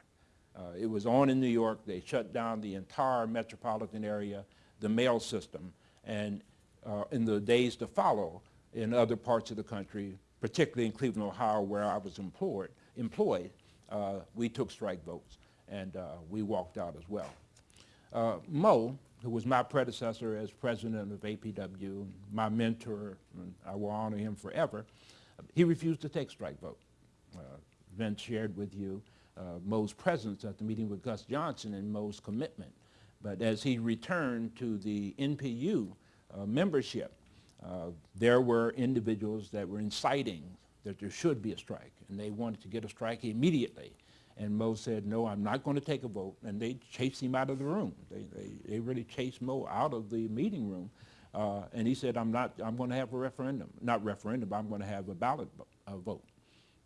Uh, it was on in New York. They shut down the entire metropolitan area, the mail system, and uh, in the days to follow, in other parts of the country, particularly in Cleveland, Ohio, where I was employed, employed uh, we took strike votes, and uh, we walked out as well. Uh, Moe, who was my predecessor as president of APW, my mentor, and I will honor him forever, he refused to take strike vote. Vince shared with you uh, Moe's presence at the meeting with Gus Johnson and Moe's commitment. But as he returned to the NPU uh, membership, uh, there were individuals that were inciting that there should be a strike, and they wanted to get a strike immediately. And Moe said, no, I'm not going to take a vote, and they chased him out of the room. They, they, they really chased Moe out of the meeting room, uh, and he said, I'm not, I'm going to have a referendum. Not referendum, but I'm going to have a ballot vote.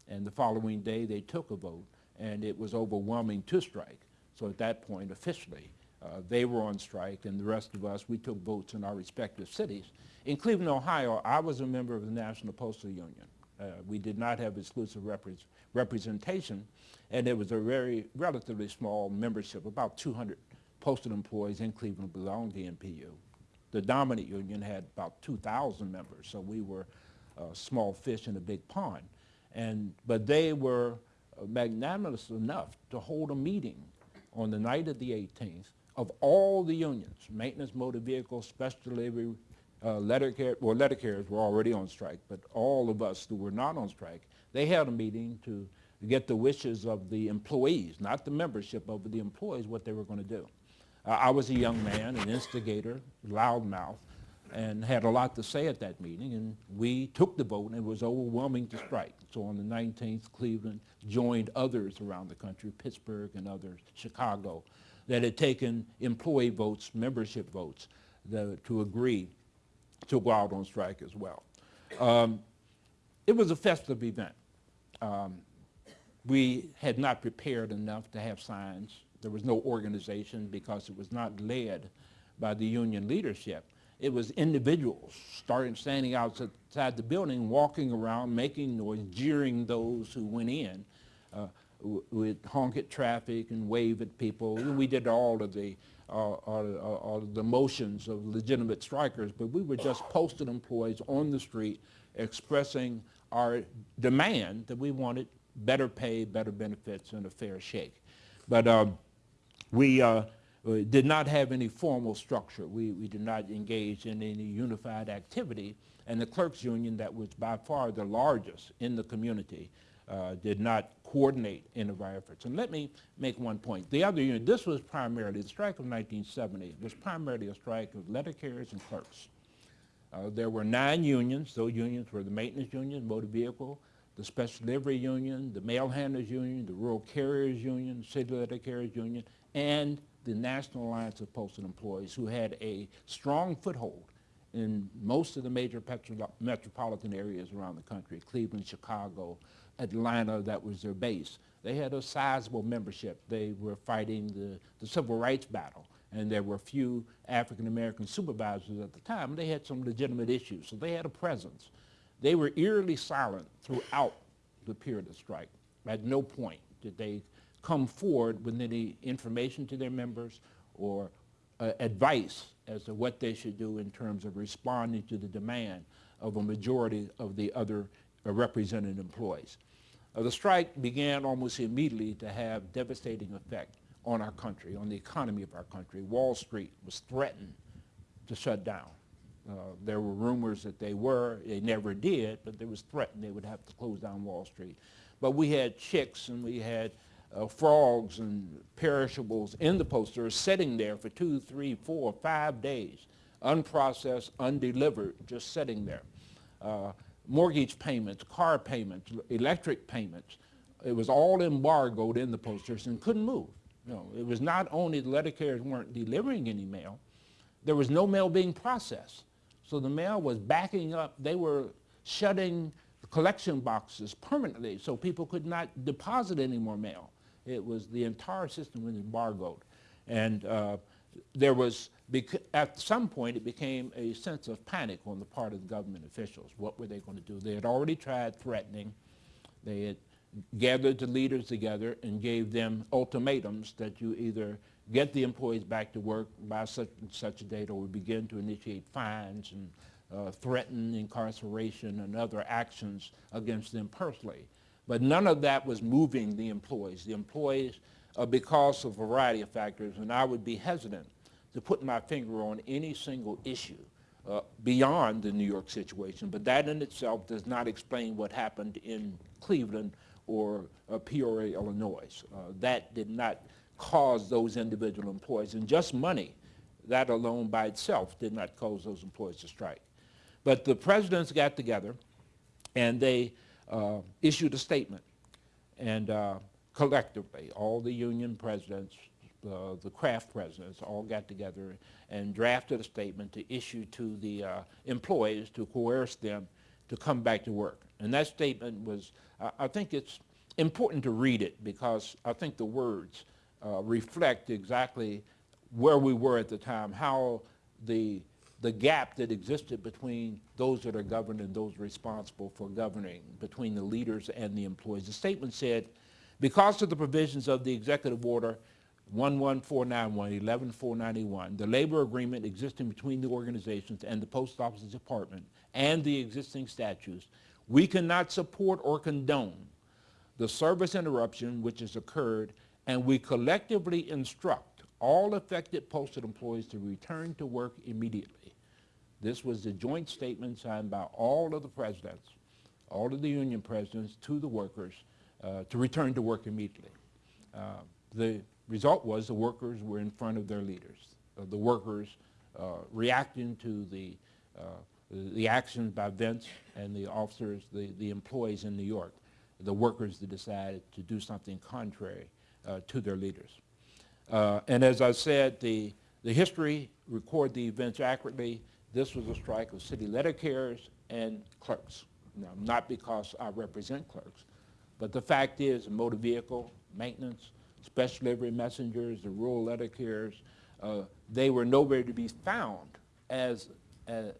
And the following day, they took a vote, and it was overwhelming to strike. So at that point, officially, uh, they were on strike, and the rest of us, we took votes in our respective cities. In Cleveland, Ohio, I was a member of the National Postal Union. Uh, we did not have exclusive repre- representation, and it was a very relatively small membership. About 200 postal employees in Cleveland belonged to NPU. The dominant union had about 2,000 members, so we were a small fish in a big pond. And, but they were magnanimous enough to hold a meeting on the night of the 18th of all the unions, maintenance motor vehicles, special delivery, uh, letter carriers, well, letter carriers were already on strike, but all of us who were not on strike, they held a meeting to get the wishes of the employees, not the membership, but the employees, what they were going to do. Uh, I was a young man, an instigator, loudmouth, and had a lot to say at that meeting, and we took the vote, and it was overwhelming to strike. So on the 19th, Cleveland joined others around the country, Pittsburgh and others, Chicago, that had taken employee votes, membership votes, the, to agree to go out on strike as well. Um, it was a festive event. Um, we had not prepared enough to have signs. There was no organization because it was not led by the union leadership. It was individuals starting standing outside the building, walking around, making noise, jeering those who went in. Uh, would honk at traffic and wave at people. We did all of the uh, all, all of the motions of legitimate strikers, but we were just posted employees on the street expressing our demand that we wanted better pay, better benefits, and a fair shake. But um, we uh, did not have any formal structure. We, we did not engage in any unified activity. And the clerks union that was by far the largest in the community uh, did not coordinate any of our efforts. And let me make one point. The other union, this was primarily, the strike of 1970 was primarily a strike of letter carriers and clerks. Uh, there were nine unions. Those unions were the maintenance union, motor vehicle, the special delivery union, the mail handlers union, the rural carriers union, city letter carriers union, and the National Alliance of Postal Employees, who had a strong foothold in most of the major metropolitan areas around the country, Cleveland, Chicago, Atlanta, that was their base. They had a sizable membership. They were fighting the, the civil rights battle, and there were few African-American supervisors at the time. They had some legitimate issues, so they had a presence. They were eerily silent throughout the period of strike. At no point did they come forward with any information to their members or uh, advice as to what they should do in terms of responding to the demand of a majority of the other uh, represented employees. Uh, the strike began almost immediately to have devastating effect on our country, on the economy of our country. Wall Street was threatened to shut down. Uh, there were rumors that they were, they never did, but there was threatened they would have to close down Wall Street. But we had chicks and we had uh, frogs and perishables in the posters sitting there for two, three, four, five days, unprocessed, undelivered, just sitting there. Uh, mortgage payments, car payments, electric payments. It was all embargoed in the posters and couldn't move. You know, it was not only the letter carriers weren't delivering any mail, there was no mail being processed. So the mail was backing up. They were shutting collection boxes permanently so people could not deposit any more mail. It was the entire system was embargoed. And uh, there was, at some point, it became a sense of panic on the part of the government officials. What were they going to do? They had already tried threatening. They had gathered the leaders together and gave them ultimatums that you either get the employees back to work by such and such a date or we begin to initiate fines and uh, threaten incarceration and other actions against them personally. But none of that was moving the employees. The employees uh, because of a variety of factors, and I would be hesitant to put my finger on any single issue uh, beyond the New York situation, but that in itself does not explain what happened in Cleveland or uh, Peoria, Illinois. Uh, that did not cause those individual employees, and just money, that alone by itself did not cause those employees to strike. But the presidents got together and they uh, issued a statement. And uh, collectively, all the union presidents, uh, the craft presidents all got together and drafted a statement to issue to the uh, employees to coerce them to come back to work. And that statement was, I think it's important to read it because I think the words uh, reflect exactly where we were at the time, how the the gap that existed between those that are governed and those responsible for governing, between the leaders and the employees. The statement said, because of the provisions of the executive order 11491, 11491, the labor agreement existing between the organizations and the Post Office Department and the existing statutes, we cannot support or condone the service interruption which has occurred, and we collectively instruct all affected posted employees to return to work immediately. This was the joint statement signed by all of the presidents, all of the union presidents to the workers uh, to return to work immediately. Uh, the result was the workers were in front of their leaders. Uh, the workers uh, reacting to the, uh, the actions by Vince and the officers, the, the employees in New York, the workers that decided to do something contrary uh, to their leaders. Uh, and as I said, the, the history record the events accurately. This was a strike of city letter carriers and clerks. Now, not because I represent clerks, but the fact is motor vehicle, maintenance, special delivery messengers, the rural letter carriers, uh, they were nowhere to be found as, as,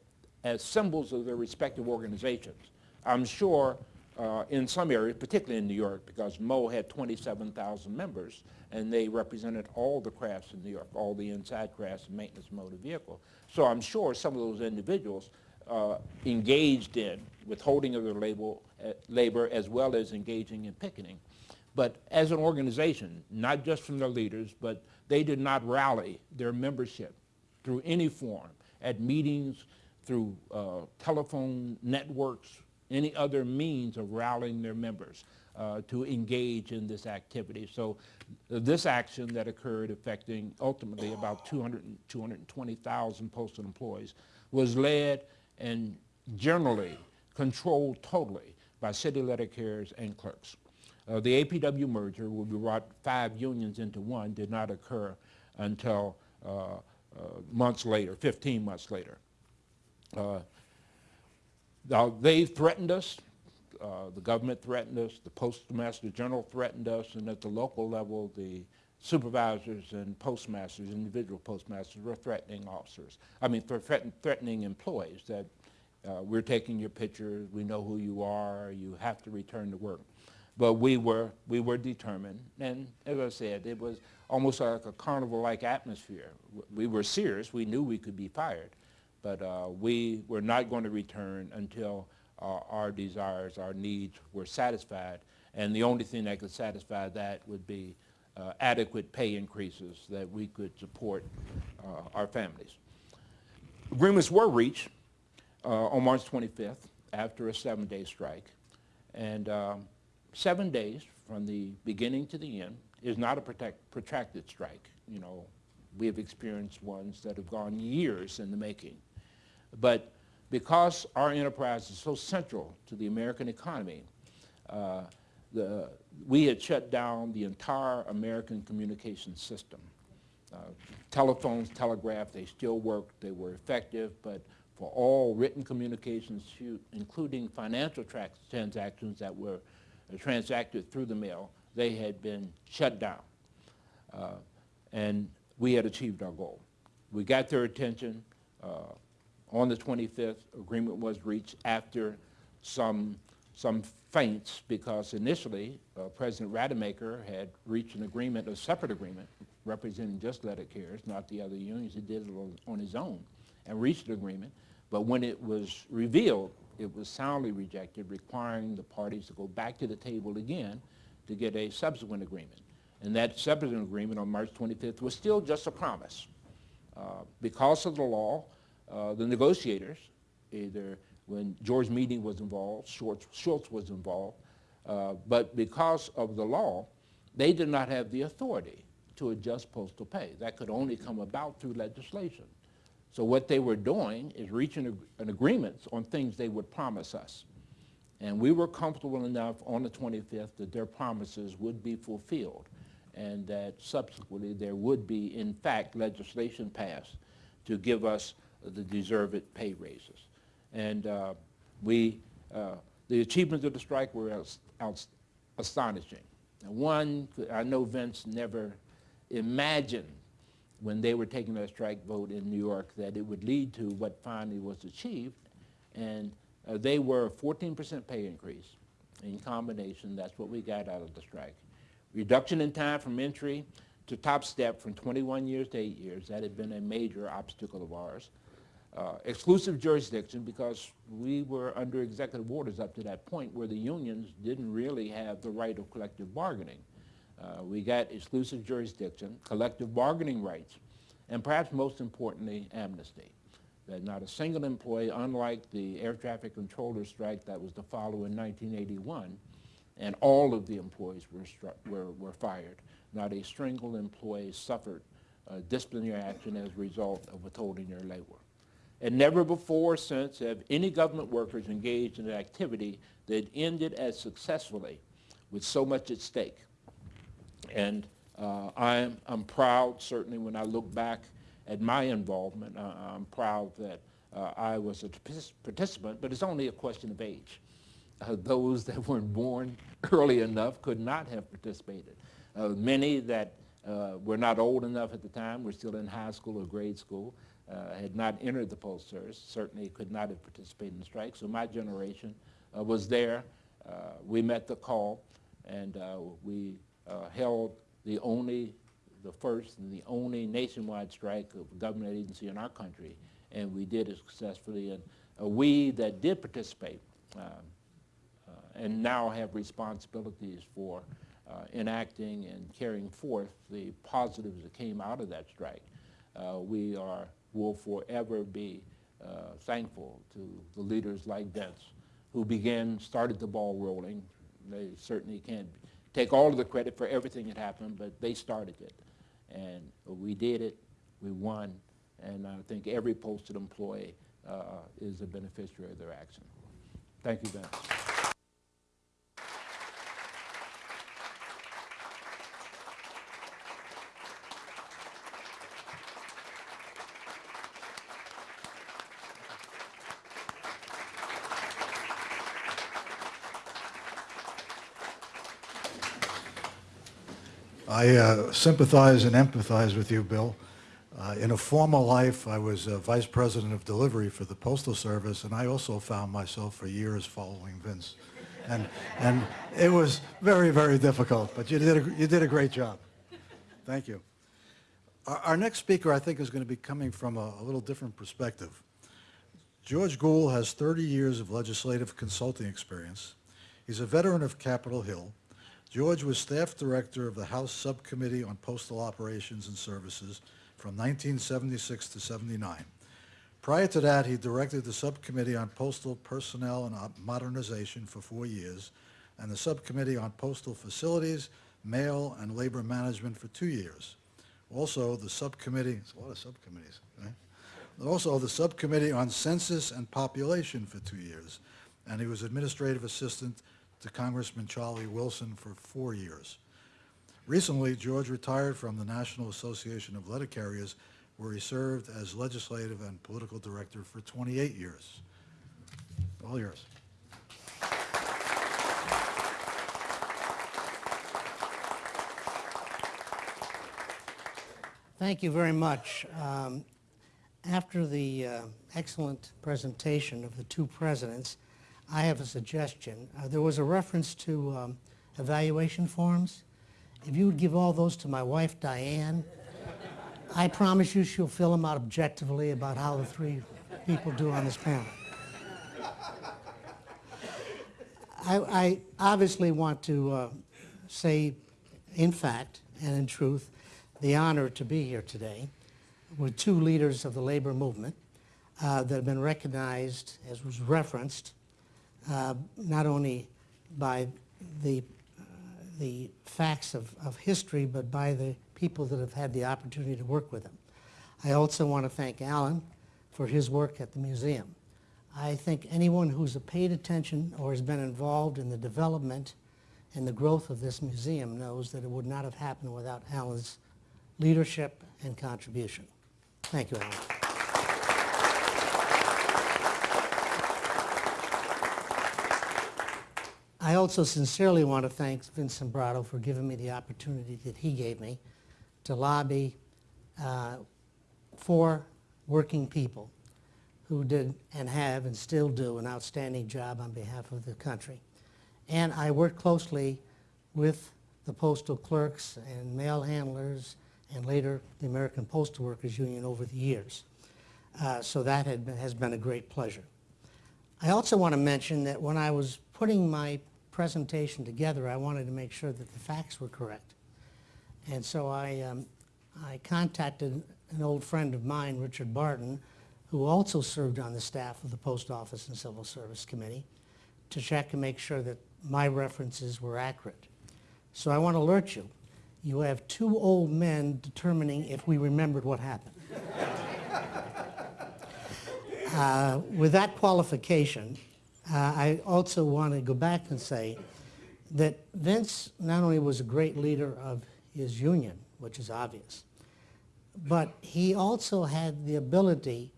as symbols of their respective organizations. I'm sure uh, in some areas, particularly in New York, because Moe had 27,000 members, and they represented all the crafts in New York, all the inside crafts and maintenance motor vehicle. So I'm sure some of those individuals uh, engaged in withholding of their label, uh, labor as well as engaging in picketing. But as an organization, not just from their leaders, but they did not rally their membership through any form, at meetings, through uh, telephone networks, any other means of rallying their members uh, to engage in this activity. So uh, this action that occurred affecting ultimately about 200, 220,000 postal employees was led and generally controlled totally by city letter carriers and clerks. Uh, the APW merger, we brought five unions into one, did not occur until uh, uh, months later, 15 months later. Now, they threatened us. Uh, the government threatened us. The Postmaster General threatened us. And at the local level, the supervisors and postmasters, individual postmasters, were threatening officers. I mean, threaten, threatening employees that uh, we're taking your pictures, we know who you are, you have to return to work. But we were, we were determined, and as I said, it was almost like a carnival-like atmosphere. We were serious, we knew we could be fired, but uh, we were not going to return until uh, our desires, our needs were satisfied, and the only thing that could satisfy that would be uh, adequate pay increases that we could support uh, our families. Agreements were reached uh, on March 25th after a seven-day strike, and um, seven days from the beginning to the end is not a protect, protracted strike. You know, we have experienced ones that have gone years in the making. But because our enterprise is so central to the American economy, uh, the, we had shut down the entire American communication system. Uh, telephones, telegraph, they still worked, they were effective, but for all written communications, including financial transactions that were transacted through the mail, they had been shut down. Uh, and we had achieved our goal. We got their attention. Uh, on the 25th, agreement was reached after some, some feints because initially uh, President Rademacher had reached an agreement, a separate agreement, representing just letter carriers, not the other unions. He did it on his own and reached an agreement. But when it was revealed, it was soundly rejected, requiring the parties to go back to the table again to get a subsequent agreement. And that subsequent agreement on March 25th was still just a promise. Uh, because of the law, uh, the negotiators, either when George Meany was involved, Shultz, Shultz was involved, uh, but because of the law, they did not have the authority to adjust postal pay. That could only come about through legislation. So what they were doing is reaching an agreement on things they would promise us. And we were comfortable enough on the 25th that their promises would be fulfilled and that subsequently there would be, in fact, legislation passed to give us the deserved pay raises. And uh, we, uh, the achievements of the strike were astonishing. One, I know Vince never imagined when they were taking their strike vote in New York that it would lead to what finally was achieved. And uh, they were a 14% pay increase. In combination, that's what we got out of the strike. Reduction in time from entry to top step from 21 years to 8 years. That had been a major obstacle of ours. Uh, exclusive jurisdiction because we were under executive orders up to that point where the unions didn't really have the right of collective bargaining. Uh, we got exclusive jurisdiction, collective bargaining rights, and perhaps most importantly, amnesty. That not a single employee, unlike the air traffic controller strike that was to follow in 1981, and all of the employees were, were, were fired. Not a single employee suffered uh, disciplinary action as a result of withholding their labor. And never before or since have any government workers engaged in an activity that ended as successfully with so much at stake. And uh, I'm, I'm proud, certainly when I look back at my involvement, uh, I'm proud that uh, I was a participant, but it's only a question of age. Uh, those that weren't born early enough could not have participated. Uh, many that uh, were not old enough at the time, were still in high school or grade school, had not entered the Postal Service, certainly could not have participated in the strike. So my generation was there. we met the call, and we uh, held the only, the first and the only nationwide strike of a government agency in our country, and we did it successfully. And uh, we that did participate uh, and now have responsibilities for uh, enacting and carrying forth the positives that came out of that strike. Uh, we are, will forever be uh, thankful to the leaders like Vince, who began, started the ball rolling. They certainly can't take all of the credit for everything that happened, but they started it. And we did it, we won, and I think every posted employee uh, is a beneficiary of their action. Thank you, Vince. I uh, sympathize and empathize with you, Bill. Uh, in a former life, I was uh, vice president of delivery for the Postal Service, and I also found myself for years following Vince. And, and it was very, very difficult, but you did a, you did a great job. Thank you. Our, our next speaker, I think, is going to be coming from a, a little different perspective. George Gould has 30 years of legislative consulting experience. He's a veteran of Capitol Hill, George was staff director of the House Subcommittee on Postal Operations and Services from 1976 to 79. Prior to that, he directed the Subcommittee on Postal Personnel and Modernization for four years and the Subcommittee on Postal Facilities, Mail, and Labor Management for two years. Also, the Subcommittee, it's a lot of subcommittees, right? Also, the Subcommittee on Census and Population for two years, and he was Administrative Assistant to Congressman Charlie Wilson for four years. Recently, George retired from the National Association of Letter Carriers, where he served as legislative and political director for 28 years. All yours. Thank you very much. Um, after the uh, excellent presentation of the two presidents, I have a suggestion. Uh, there was a reference to um, evaluation forms. If you would give all those to my wife, Diane, I promise you she'll fill them out objectively about how the three people do on this panel. I, I obviously want to uh, say, in fact and in truth, the honor to be here today with two leaders of the labor movement uh, that have been recognized, as was referenced, uh, not only by the, uh, the facts of, of history, but by the people that have had the opportunity to work with him. I also want to thank Allen for his work at the museum. I think anyone who's paid attention or has been involved in the development and the growth of this museum knows that it would not have happened without Allen's leadership and contribution. Thank you, Allen. I also sincerely want to thank Vincent Sombrotto for giving me the opportunity that he gave me to lobby uh, for working people who did and have and still do an outstanding job on behalf of the country. And I worked closely with the postal clerks and mail handlers and later the American Postal Workers Union over the years. Uh, so that had been, has been a great pleasure. I also want to mention that when I was putting my presentation together, I wanted to make sure that the facts were correct. And so I, um, I contacted an old friend of mine, Richard Barton, who also served on the staff of the Post Office and Civil Service Committee, to check and make sure that my references were accurate. So I want to alert you, you have two old men determining if we remembered what happened. Uh, with that qualification, uh, I also want to go back and say that Vince not only was a great leader of his union, which is obvious, but he also had the ability,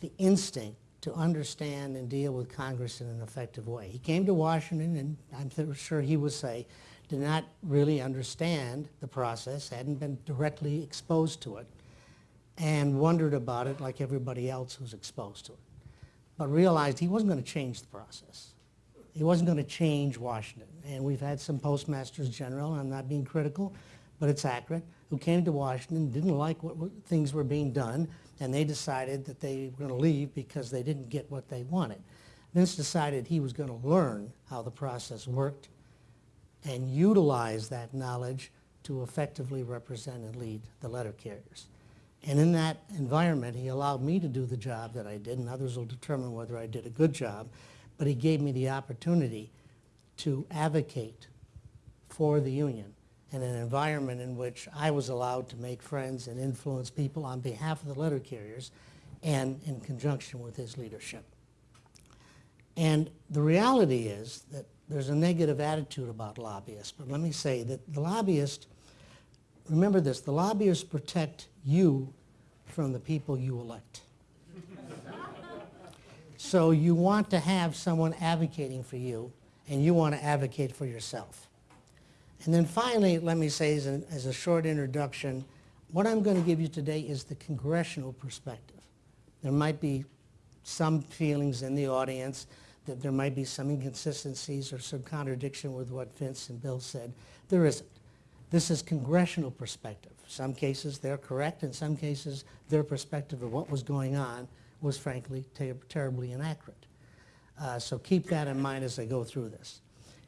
the instinct to understand and deal with Congress in an effective way. He came to Washington, and I'm sure he would say, did not really understand the process, hadn't been directly exposed to it, and wondered about it like everybody else who's exposed to it. But realized he wasn't going to change the process. He wasn't going to change Washington. And we've had some postmasters general, I'm not being critical, but it's accurate, who came to Washington, didn't like what, what things were being done, and they decided that they were going to leave because they didn't get what they wanted. Vince decided he was going to learn how the process worked and utilize that knowledge to effectively represent and lead the letter carriers. And in that environment, he allowed me to do the job that I did, and others will determine whether I did a good job, but he gave me the opportunity to advocate for the union in an environment in which I was allowed to make friends and influence people on behalf of the letter carriers and in conjunction with his leadership. And the reality is that there's a negative attitude about lobbyists, but let me say that the lobbyists, remember this, the lobbyists protect you from the people you elect. so you want to have someone advocating for you, and you want to advocate for yourself. And then finally, let me say as a, as a short introduction, what I'm going to give you today is the congressional perspective. There might be some feelings in the audience that there might be some inconsistencies or some contradiction with what Vince and Bill said. There isn't. This is congressional perspective. Some cases they're correct, in some cases their perspective of what was going on was frankly ter terribly inaccurate. Uh, so keep that in mind as I go through this.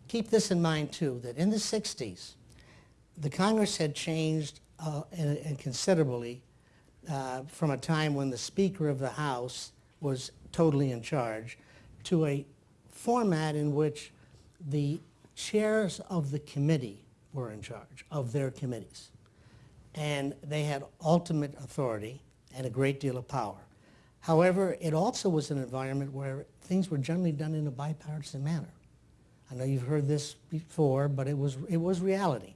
Keep this in mind too, that in the 60s, the Congress had changed uh, and, and considerably uh, from a time when the Speaker of the House was totally in charge to a format in which the chairs of the committee were in charge of their committees. And they had ultimate authority and a great deal of power. However, it also was an environment where things were generally done in a bipartisan manner. I know you've heard this before, but it was, it was reality.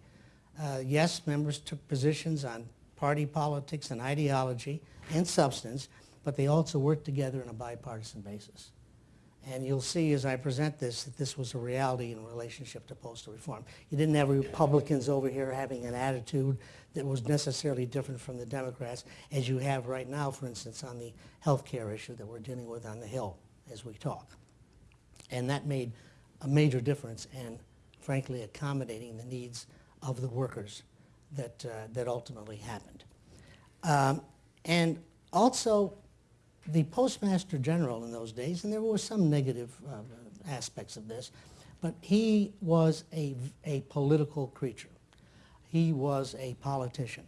Uh, yes, members took positions on party politics and ideology and substance, but they also worked together on a bipartisan basis. And you'll see as I present this that this was a reality in relationship to postal reform. You didn't have Republicans over here having an attitude that was necessarily different from the Democrats as you have right now, for instance, on the health care issue that we're dealing with on the Hill as we talk. And that made a major difference in, frankly, accommodating the needs of the workers that, uh, that ultimately happened. Um, and also, the Postmaster General in those days, and there were some negative uh, aspects of this, but he was a, a political creature. He was a politician.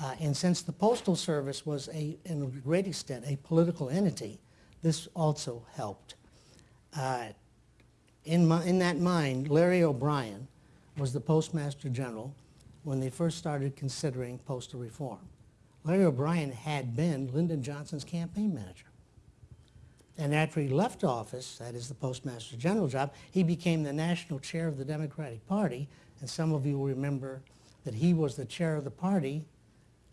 Uh, and since the Postal Service was, a, in a great extent, a political entity, this also helped. Uh, in, my, in that mind, Larry O'Brien was the Postmaster General when they first started considering postal reform. Larry O'Brien had been Lyndon Johnson's campaign manager. And after he left office, that is the Postmaster General job, he became the national chair of the Democratic Party. And some of you will remember that he was the chair of the party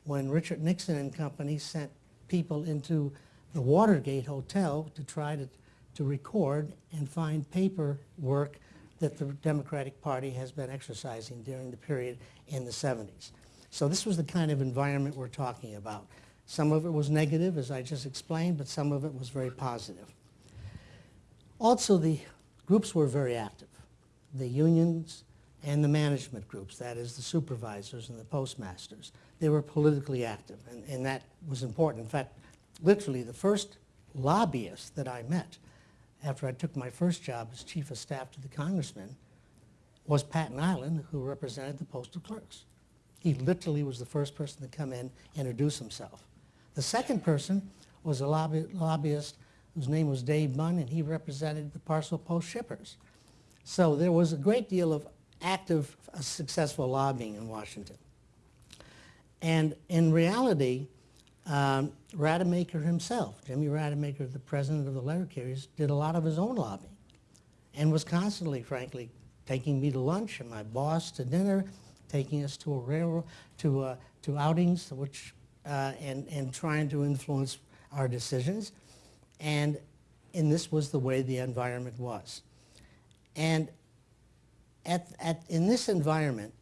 when Richard Nixon and company sent people into the Watergate Hotel to try to, to record and find paperwork that the Democratic Party has been exercising during the period in the 70s. So this was the kind of environment we're talking about. Some of it was negative, as I just explained, but some of it was very positive. Also, the groups were very active. The unions and the management groups, that is the supervisors and the postmasters, they were politically active, and, and that was important. In fact, literally the first lobbyist that I met after I took my first job as chief of staff to the congressman was Pat Nilan, who represented the postal clerks. He literally was the first person to come in, and introduce himself. The second person was a lobby, lobbyist whose name was Dave Bunn, and he represented the parcel post shippers. So there was a great deal of active, uh, successful lobbying in Washington. And in reality, um, Rademacher himself, Jimmy Rademacher, the president of the letter carriers, did a lot of his own lobbying and was constantly, frankly, taking me to lunch and my boss to dinner, taking us to a railroad, to, uh, to outings, which, uh, and, and trying to influence our decisions. And, and this was the way the environment was. And at, at, in this environment,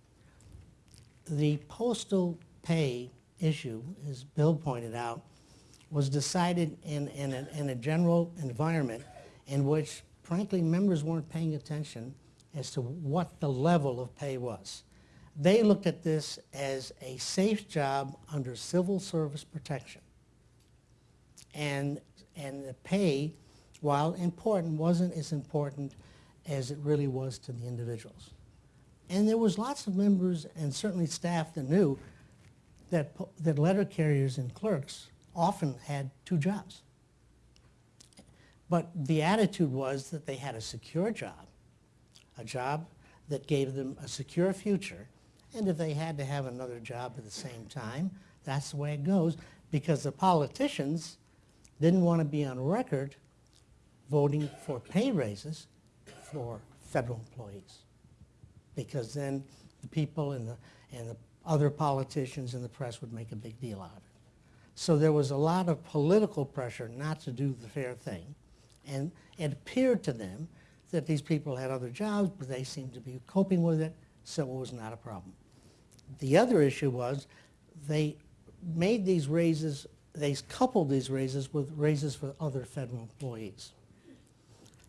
the postal pay issue, as Bill pointed out, was decided in, in, a, in a general environment in which, frankly, members weren't paying attention as to what the level of pay was. They looked at this as a safe job under civil service protection. And, and the pay, while important, wasn't as important as it really was to the individuals. And there was lots of members and certainly staff that knew that, that letter carriers and clerks often had two jobs. But the attitude was that they had a secure job, a job that gave them a secure future, and if they had to have another job at the same time, that's the way it goes, because the politicians didn't want to be on record voting for pay raises for federal employees. Because then the people and the, and the other politicians and the press would make a big deal out of it. So there was a lot of political pressure not to do the fair thing. And it appeared to them that these people had other jobs, but they seemed to be coping with it, so it was not a problem. The other issue was they made these raises, they coupled these raises with raises for other federal employees.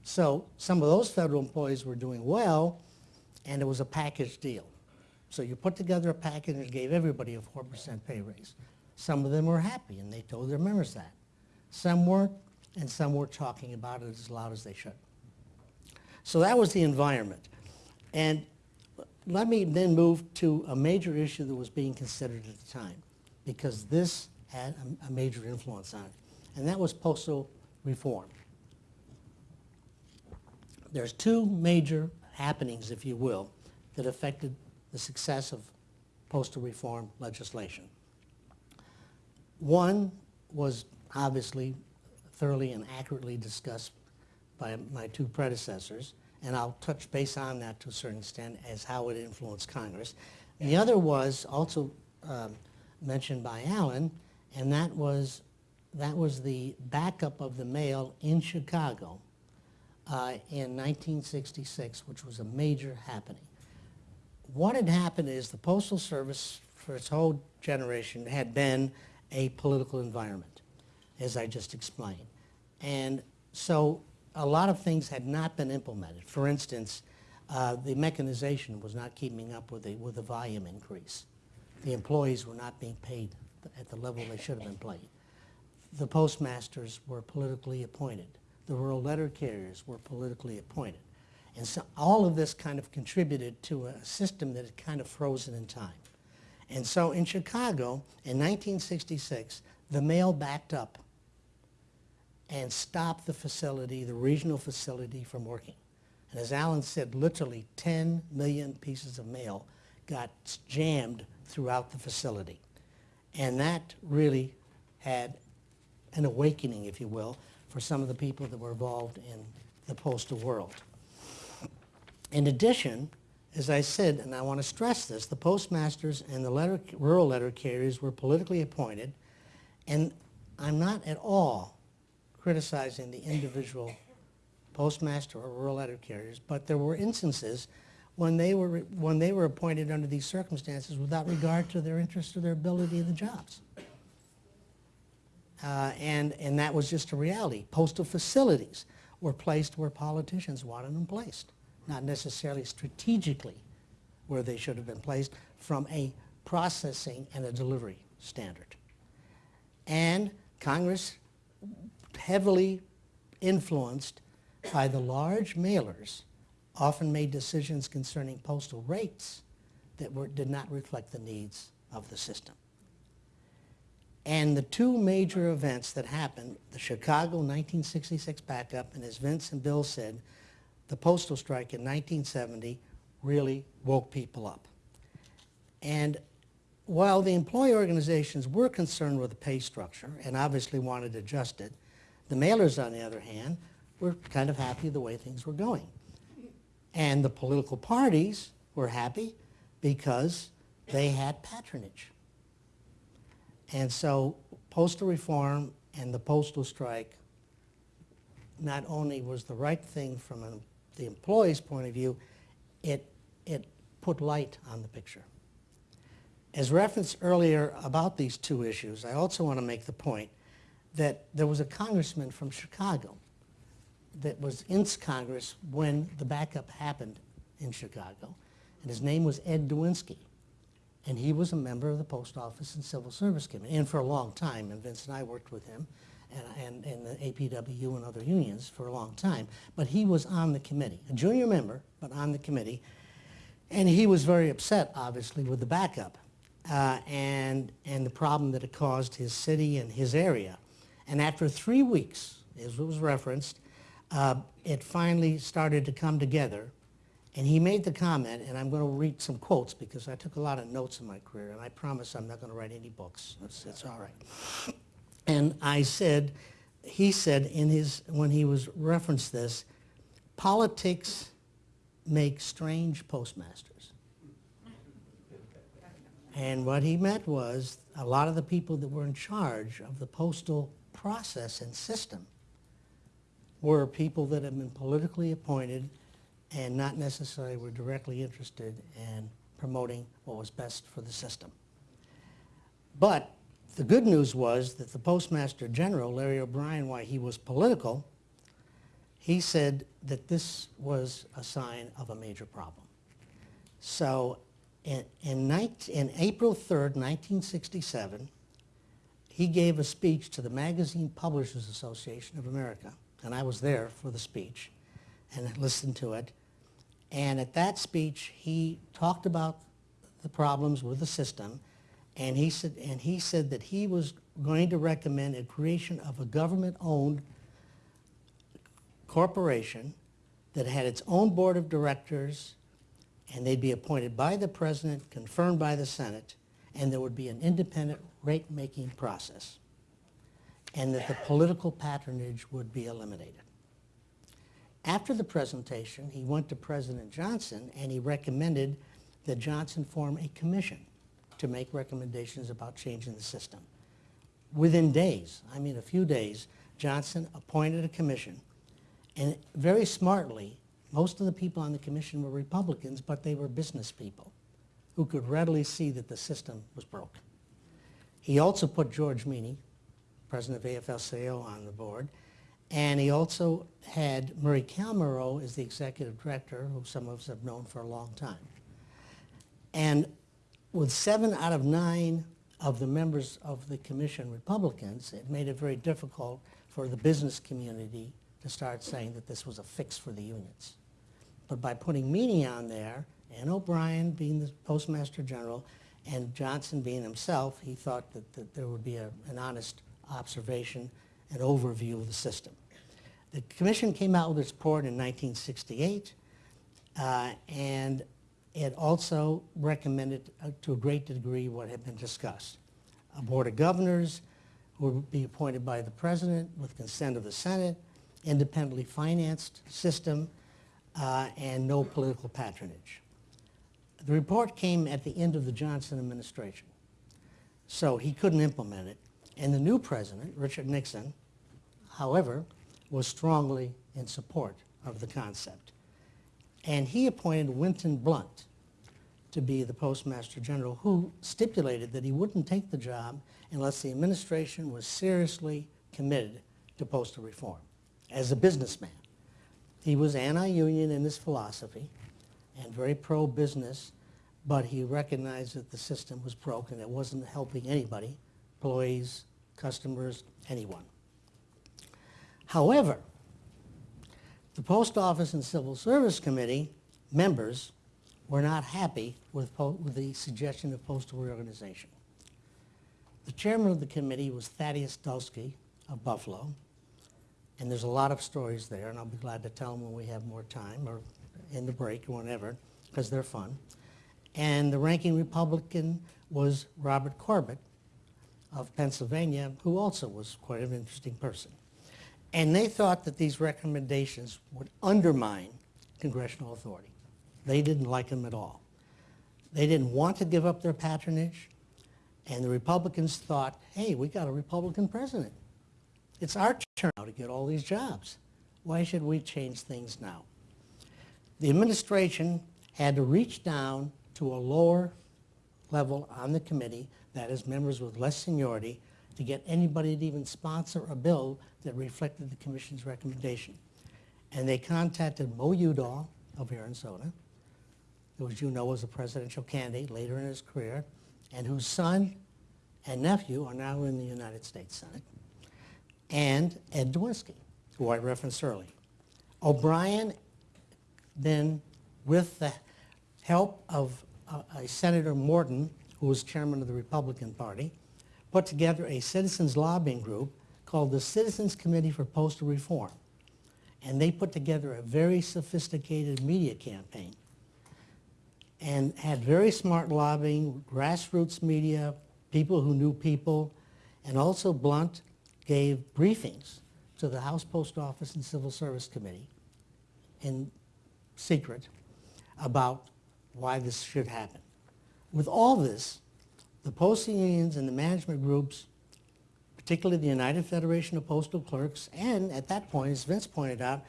So some of those federal employees were doing well, and it was a package deal. So you put together a package and gave everybody a 4% pay raise. Some of them were happy, and they told their members that. Some weren't, and some were talking about it as loud as they should. So that was the environment. And let me then move to a major issue that was being considered at the time, because this had a, a major influence on it, and that was postal reform. There's two major happenings, if you will, that affected the success of postal reform legislation. One was obviously thoroughly and accurately discussed by my two predecessors, and I'll touch base on that to a certain extent as how it influenced Congress. The other was also um, mentioned by Allen, and that was, that was the backup of the mail in Chicago uh, in 1966, which was a major happening. What had happened is the Postal Service, for its whole generation, had been a political environment, as I just explained. And so a lot of things had not been implemented. For instance, uh, the mechanization was not keeping up with the, with the volume increase. The employees were not being paid at the level they should have been paid. The postmasters were politically appointed. The rural letter carriers were politically appointed. And so all of this kind of contributed to a system that had kind of frozen in time. And so in Chicago, in 1966, the mail backed up and stop the facility, the regional facility, from working. And as Allen said, literally 10 million pieces of mail got jammed throughout the facility. And that really had an awakening, if you will, for some of the people that were involved in the postal world. In addition, as I said, and I want to stress this, the postmasters and the letter, rural letter carriers were politically appointed, and I'm not at all criticizing the individual postmaster or rural letter carriers, but there were instances when they were, when they were appointed under these circumstances without regard to their interest or their ability in the jobs. Uh, and, and that was just a reality. Postal facilities were placed where politicians wanted them placed, not necessarily strategically where they should have been placed from a processing and a delivery standard. And Congress, heavily influenced by the large mailers, often made decisions concerning postal rates that were, did not reflect the needs of the system. And the two major events that happened, the Chicago 1966 backup, and as Vince and Bill said, the postal strike in 1970 really woke people up. And while the employee organizations were concerned with the pay structure and obviously wanted to adjust it, the mailers, on the other hand, were kind of happy the way things were going. And the political parties were happy because they had patronage. And so postal reform and the postal strike not only was the right thing from the employee's point of view, it, it put light on the picture. As referenced earlier about these two issues, I also want to make the point that there was a congressman from Chicago that was in Congress when the backup happened in Chicago, and his name was Ed Derwinski. And he was a member of the Post Office and Civil Service Committee, and for a long time, and Vince and I worked with him, and, and, and the APWU and other unions for a long time. But he was on the committee, a junior member, but on the committee. And he was very upset, obviously, with the backup uh, and, and the problem that it caused his city and his area. And after three weeks, as it was referenced, uh, it finally started to come together. And he made the comment, and I'm going to read some quotes because I took a lot of notes in my career, and I promise I'm not going to write any books. It's, it's all right. And I said, he said in his, when he was referenced this, politics make strange postmasters. And what he meant was a lot of the people that were in charge of the postal process and system were people that had been politically appointed and not necessarily were directly interested in promoting what was best for the system. But the good news was that the Postmaster General, Larry O'Brien, while he was political, he said that this was a sign of a major problem. So in, in, 19, in April 3rd, 1967, he gave a speech to the Magazine Publishers Association of America, and I was there for the speech and listened to it. And at that speech, he talked about the problems with the system, and he said, and he said that he was going to recommend a creation of a government-owned corporation that had its own board of directors, and they'd be appointed by the president, confirmed by the Senate, and there would be an independent rate-making process, and that the political patronage would be eliminated. After the presentation, he went to President Johnson and he recommended that Johnson form a commission to make recommendations about changing the system. Within days, I mean a few days, Johnson appointed a commission and very smartly, most of the people on the commission were Republicans, but they were business people who could readily see that the system was broke. He also put George Meany, president of AFL-CIO, on the board, and he also had Murray Comarow as the executive director, who some of us have known for a long time. And with seven out of nine of the members of the commission Republicans, it made it very difficult for the business community to start saying that this was a fix for the unions. But by putting Meany on there, and O'Brien being the Postmaster General, and Johnson being himself, he thought that, that there would be a, an honest observation and overview of the system. The commission came out with its report in 1968, uh, and it also recommended uh, to a great degree what had been discussed. A board of governors who would be appointed by the president with consent of the Senate, independently financed system, uh, and no political patronage. The report came at the end of the Johnson administration, so he couldn't implement it. And the new president, Richard Nixon, however, was strongly in support of the concept. And he appointed Winton Blount to be the Postmaster General, who stipulated that he wouldn't take the job unless the administration was seriously committed to postal reform as a businessman. He was anti-union in his philosophy and very pro-business, but he recognized that the system was broken. It wasn't helping anybody, employees, customers, anyone. However, the Post Office and Civil Service Committee members were not happy with, with the suggestion of postal reorganization. The chairman of the committee was Thaddeus Dulski of Buffalo, and there's a lot of stories there, and I'll be glad to tell them when we have more time, or in the break, or whenever, because they're fun. And the ranking Republican was Robert Corbett of Pennsylvania, who also was quite an interesting person. And they thought that these recommendations would undermine congressional authority. They didn't like them at all. They didn't want to give up their patronage, and the Republicans thought, hey, we got a Republican president. It's our turn now to get all these jobs. Why should we change things now? The administration had to reach down to a lower level on the committee, that is members with less seniority, to get anybody to even sponsor a bill that reflected the commission's recommendation. And they contacted Mo Udall of Arizona, who as you know was a presidential candidate later in his career, and whose son and nephew are now in the United States Senate, and Ed Derwinski, who I referenced earlier. O'Brien then, with the help of uh, a Senator Morton, who was chairman of the Republican Party, put together a citizens lobbying group called the Citizens Committee for Postal Reform. And they put together a very sophisticated media campaign and had very smart lobbying, grassroots media, people who knew people, and also Blount gave briefings to the House Post Office and Civil Service Committee in secret about why this should happen. With all this, the postal unions and the management groups, particularly the United Federation of Postal Clerks, and at that point, as Vince pointed out,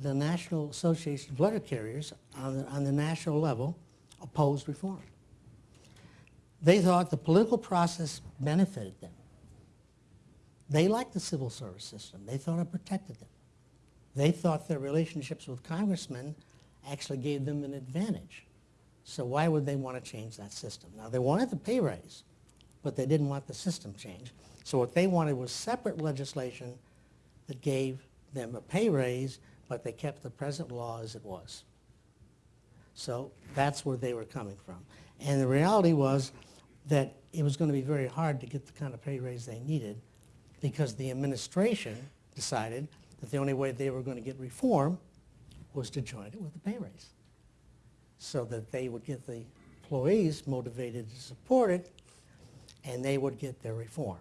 the National Association of Letter Carriers on the, on the national level opposed reform. They thought the political process benefited them. They liked the civil service system. They thought it protected them. They thought their relationships with congressmen actually gave them an advantage. So why would they want to change that system? Now, they wanted the pay raise, but they didn't want the system changed. So what they wanted was separate legislation that gave them a pay raise, but they kept the present law as it was. So that's where they were coming from. And the reality was that it was going to be very hard to get the kind of pay raise they needed because the administration decided that the only way they were going to get reform was to join it with a pay raise so that they would get the employees motivated to support it and they would get their reform.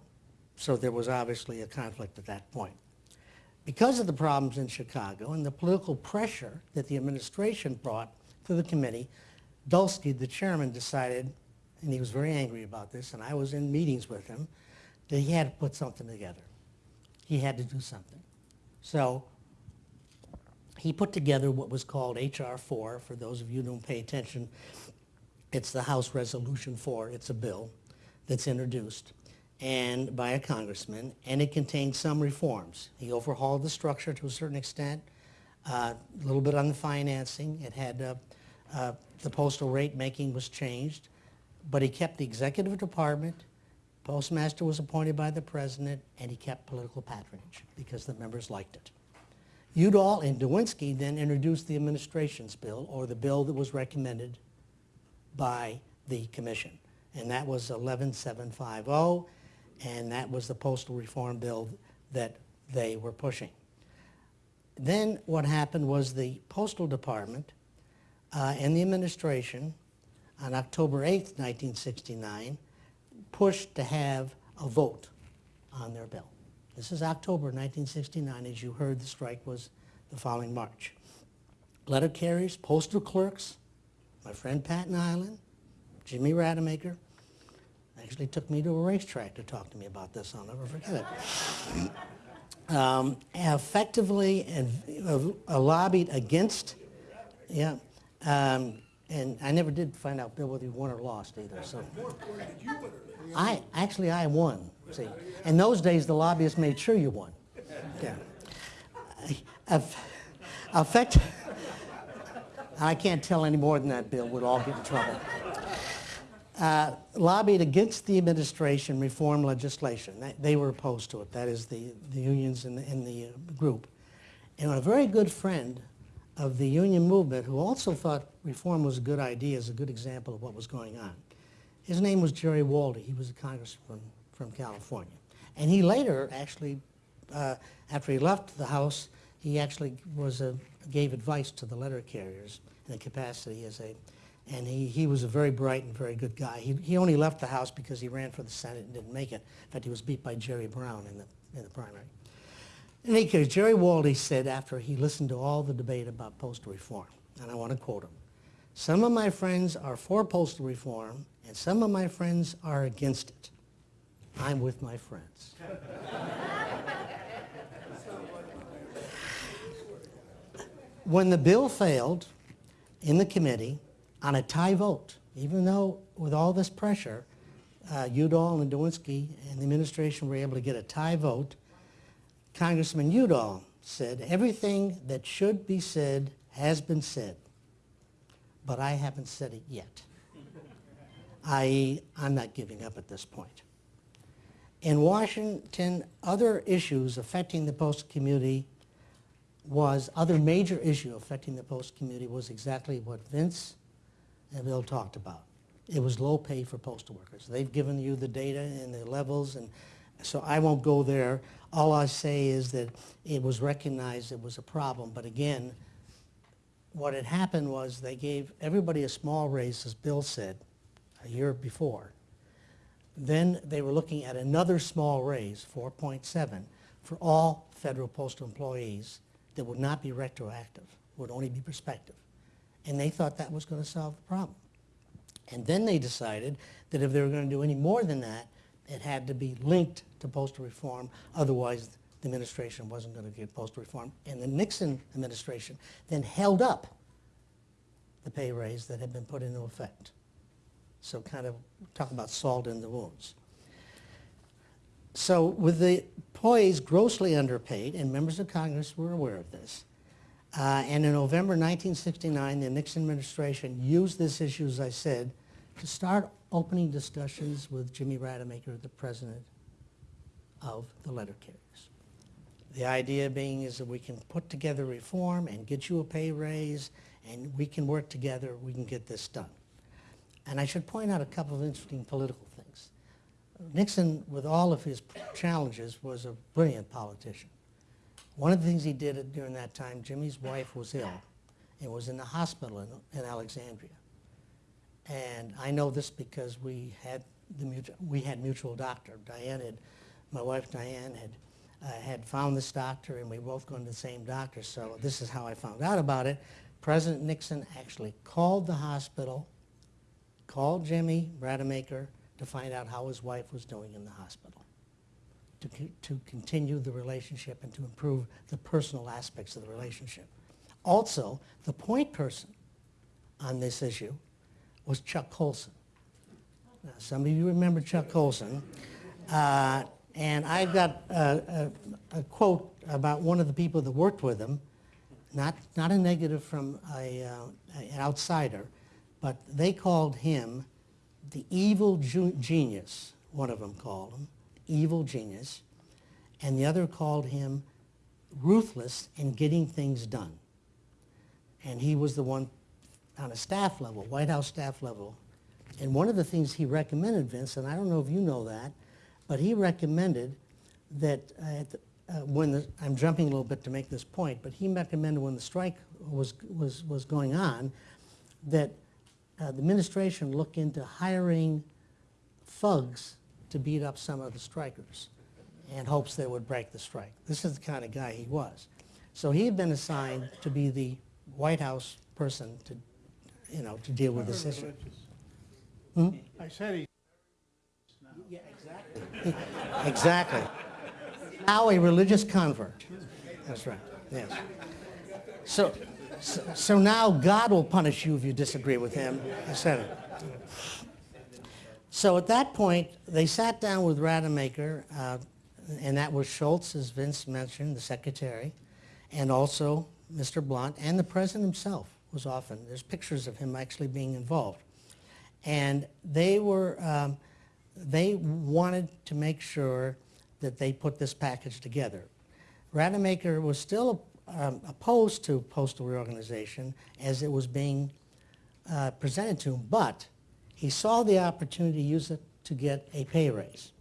So there was obviously a conflict at that point. Because of the problems in Chicago and the political pressure that the administration brought to the committee, Dulski, the chairman, decided, and he was very angry about this, and I was in meetings with him, that he had to put something together. He had to do something. So he put together what was called HR 4. For those of you who don't pay attention, it's the House Resolution 4. It's a bill that's introduced and by a congressman, and it contained some reforms. He overhauled the structure to a certain extent, uh, a little bit on the financing. It had uh, uh, the postal rate making was changed, but he kept the executive department. Postmaster was appointed by the president, and he kept political patronage because the members liked it. Udall and Derwinski then introduced the administration's bill, or the bill that was recommended by the commission, and that was 11750, and that was the postal reform bill that they were pushing. Then what happened was the postal department uh, and the administration on October 8, 1969, pushed to have a vote on their bill. This is October 1969. As you heard, the strike was the following March. Letter carriers, postal clerks, my friend Pat Nilan, Jimmy Rademacher, actually took me to a racetrack to talk to me about this. I'll never forget it. um, effectively and, uh, lobbied against Yeah. Um, and I never did find out, Bill, whether you won or lost either, so. I, actually, I won, see. In those days, the lobbyists made sure you won. Yeah. Aff- Affect, I can't tell any more than that, Bill, we'd all get in trouble. Uh, Lobbied against the administration reform legislation. They- They were opposed to it, that is the, the unions in the, in the uh, group. And a very good friend of the union movement who also thought reform was a good idea is a good example of what was going on. His name was Jerry Waldie. He was a congressman from California. And he later actually, uh, after he left the House, he actually was a, gave advice to the letter carriers in the capacity as a, and he, he was a very bright and very good guy. He, he only left the House because he ran for the Senate and didn't make it. In fact, he was beat by Jerry Brown in the, in the primary. In any case, Jerry Waldie said after he listened to all the debate about postal reform, and I want to quote him, some of my friends are for postal reform and some of my friends are against it. I'm with my friends. when the bill failed in the committee on a tie vote, even though with all this pressure, uh, Udall and Derwinski and the administration were able to get a tie vote, Congressman Udall said, everything that should be said has been said, but I haven't said it yet. i.e., I'm not giving up at this point. In Washington, other issues affecting the postal community was, other major issue affecting the postal community was exactly what Vince and Bill talked about. It was low pay for postal workers. They've given you the data and the levels, and so I won't go there. All I say is that it was recognized it was a problem, but again, what had happened was they gave everybody a small raise, as Bill said, a year before. Then they were looking at another small raise, 4.7, for all federal postal employees that would not be retroactive, would only be prospective. And they thought that was going to solve the problem. And then they decided that if they were going to do any more than that, it had to be linked to postal reform, otherwise the administration wasn't going to get postal reform. And the Nixon administration then held up the pay raise that had been put into effect. So kind of talk about salt in the wounds. So with the employees grossly underpaid, and members of Congress were aware of this, uh, and in November 1969, the Nixon administration used this issue, as I said, to start opening discussions with Jimmy Rademacher, the president of the letter carriers. The idea being is that we can put together reform and get you a pay raise, and we can work together, we can get this done. And I should point out a couple of interesting political things. Nixon, with all of his challenges, was a brilliant politician. One of the things he did during that time, Jimmy's wife was ill and was in the hospital in, in Alexandria. And I know this because we had the mutual, we had mutual doctor. Diane had, my wife Diane had, uh, had found this doctor and we both gone to the same doctor. So this is how I found out about it. President Nixon actually called the hospital, called Jimmy Rademacher to find out how his wife was doing in the hospital, to, to continue the relationship and to improve the personal aspects of the relationship. Also, the point person on this issue was Chuck Colson. Now, some of you remember Chuck Colson. Uh, and I've got a, a, a quote about one of the people that worked with him, not, not a negative from a, uh, an outsider, but they called him the evil genius, one of them called him, evil genius, and the other called him ruthless in getting things done. And he was the one on a staff level, White House staff level. And one of the things he recommended, Vince, and I don't know if you know that, but he recommended that uh, the, uh, when the, I'm jumping a little bit to make this point, but he recommended when the strike was, was, was going on, that uh, the administration look into hiring thugs to beat up some of the strikers in hopes they would break the strike. This is the kind of guy he was. So he had been assigned to be the White House person to, you know, to deal with this issue. I said he Yeah, exactly. exactly. Now a religious convert. That's right. Yes. So, So, so now God will punish you if you disagree with him, Senate. So at that point, they sat down with Rademacher, uh, and that was Shultz, as Vince mentioned, the secretary, and also Mr. Blount, and the president himself was often. There's pictures of him actually being involved. And they were, um, they wanted to make sure that they put this package together. Rademacher was still um, opposed to postal reorganization as it was being uh, presented to him, but he saw the opportunity to use it to get a pay raise.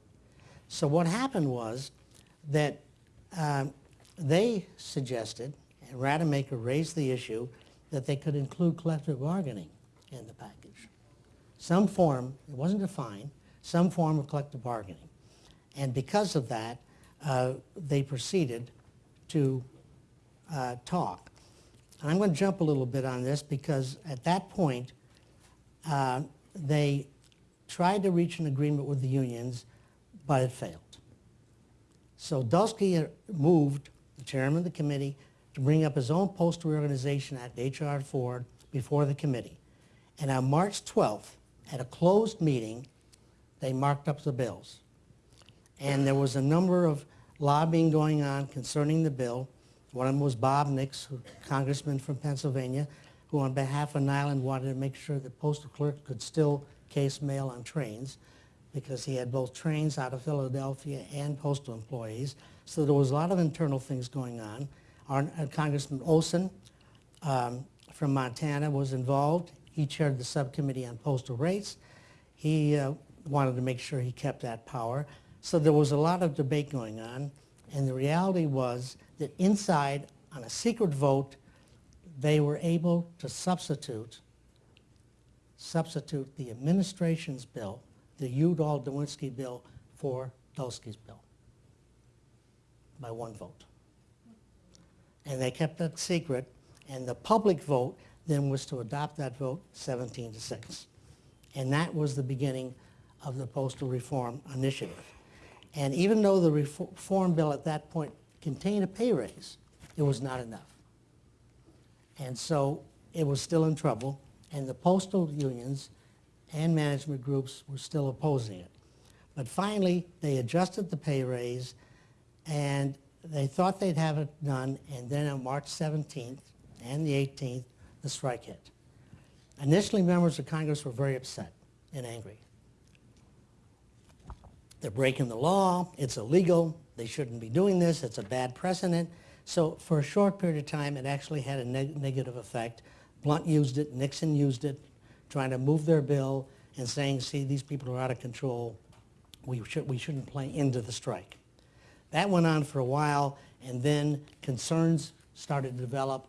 So what happened was that um, they suggested, and Rademacher raised the issue, that they could include collective bargaining in the package. Some form, it wasn't defined, some form of collective bargaining. And because of that, uh, they proceeded to uh, talk. And I'm going to jump a little bit on this because at that point, uh, they tried to reach an agreement with the unions, but it failed. So Dulski moved, the chairman of the committee, to bring up his own postal reorganization act, H.R. Ford, before the committee. And on March 12th, at a closed meeting, they marked up the bills. And there was a number of lobbying going on concerning the bill. One of them was Bob Nix, congressman from Pennsylvania, who on behalf of Nilan wanted to make sure that postal clerk could still case mail on trains because he had both trains out of Philadelphia and postal employees. So there was a lot of internal things going on. Our, uh, Congressman Olsen um, from Montana was involved. He chaired the subcommittee on postal rates. He uh, wanted to make sure he kept that power. So there was a lot of debate going on, and the reality was that inside, on a secret vote, they were able to substitute substitute the administration's bill, the Udall-Derwinski bill, for Dulski's bill by one vote. And they kept that secret, and the public vote then was to adopt that vote 17 to 6. And that was the beginning of the postal reform initiative. And even though the reform bill at that point contained a pay raise, it was not enough. And so it was still in trouble, and the postal unions and management groups were still opposing it. But finally, they adjusted the pay raise, and they thought they'd have it done, and then on March 17th and the 18th, the strike hit. Initially, members of Congress were very upset and angry. They're breaking the law, it's illegal, they shouldn't be doing this, it's a bad precedent. So for a short period of time, it actually had a neg negative effect. Blount used it, Nixon used it, trying to move their bill and saying, see, these people are out of control. We, should, we shouldn't play into the strike. That went on for a while, and then concerns started to develop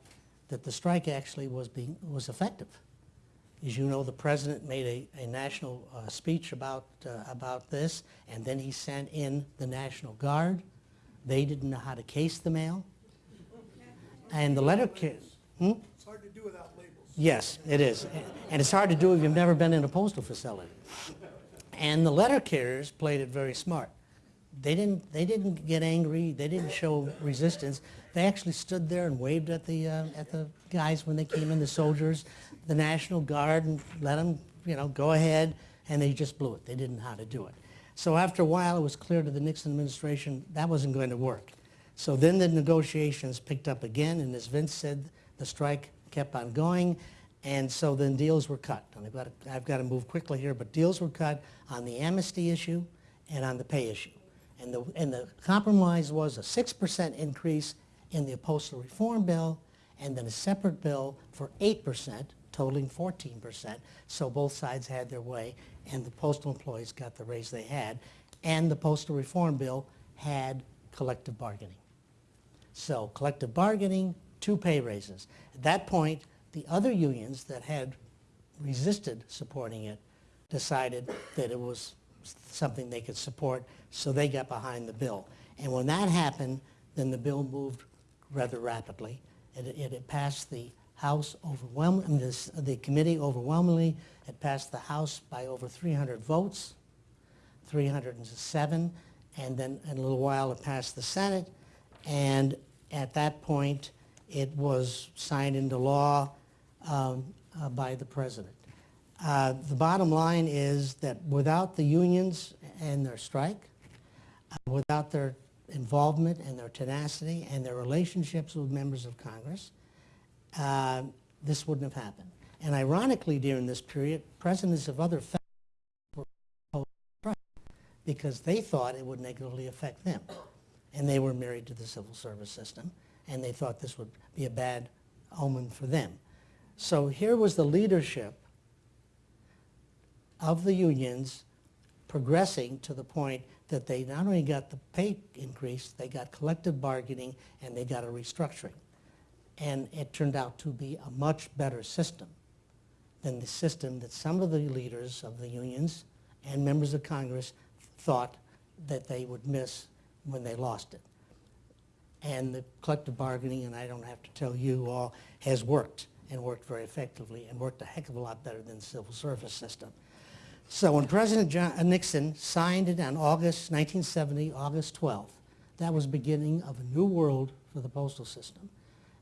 that the strike actually was, being, was effective. As you know, the president made a, a national uh, speech about, uh, about this, and then he sent in the National Guard. They didn't know how to case the mail. And the letter... Hmm? It's hard to do without labels. Yes, it is. And it's hard to do if you've never been in a postal facility. And the letter carriers played it very smart. They didn't, they didn't get angry. They didn't show resistance. They actually stood there and waved at the, uh, at the guys when they came in, the soldiers, the National Guard, and let them, you know, go ahead. And they just blew it. They didn't know how to do it. So after a while, it was clear to the Nixon administration that wasn't going to work. So then the negotiations picked up again, and as Vince said, the strike kept on going, and so then deals were cut. And I've got, to, I've got to move quickly here, but deals were cut on the amnesty issue and on the pay issue. And the, and the compromise was a 6% increase in the postal reform bill, and then a separate bill for 8%, totaling 14%. So both sides had their way, and the postal employees got the raise they had. And the postal reform bill had collective bargaining. So collective bargaining, two pay raises. At that point, the other unions that had resisted supporting it decided that it was something they could support, so they got behind the bill. And when that happened, then the bill moved rather rapidly. It, it, it passed the House overwhelmingly, the committee overwhelmingly. had passed the House by over 300 votes, 307, and then in a little while it passed the Senate. And at that point, It was signed into law um, uh, by the president. Uh, The bottom line is that without the unions and their strike, uh, without their involvement and their tenacity and their relationships with members of Congress, uh, this wouldn't have happened. And ironically, during this period, presidents of other were because they thought it would negatively affect them. And they were married to the civil service system, and they thought this would be a bad omen for them. So here was the leadership of the unions progressing to the point that they not only got the pay increase, they got collective bargaining and they got a restructuring. And it turned out to be a much better system than the system that some of the leaders of the unions and members of Congress thought that they would miss when they lost it. And the collective bargaining, and I don't have to tell you all, has worked and worked very effectively and worked a heck of a lot better than the civil service system. So when President John, uh, Nixon signed it on August 1970, August 12th, that was beginning of a new world for the postal system.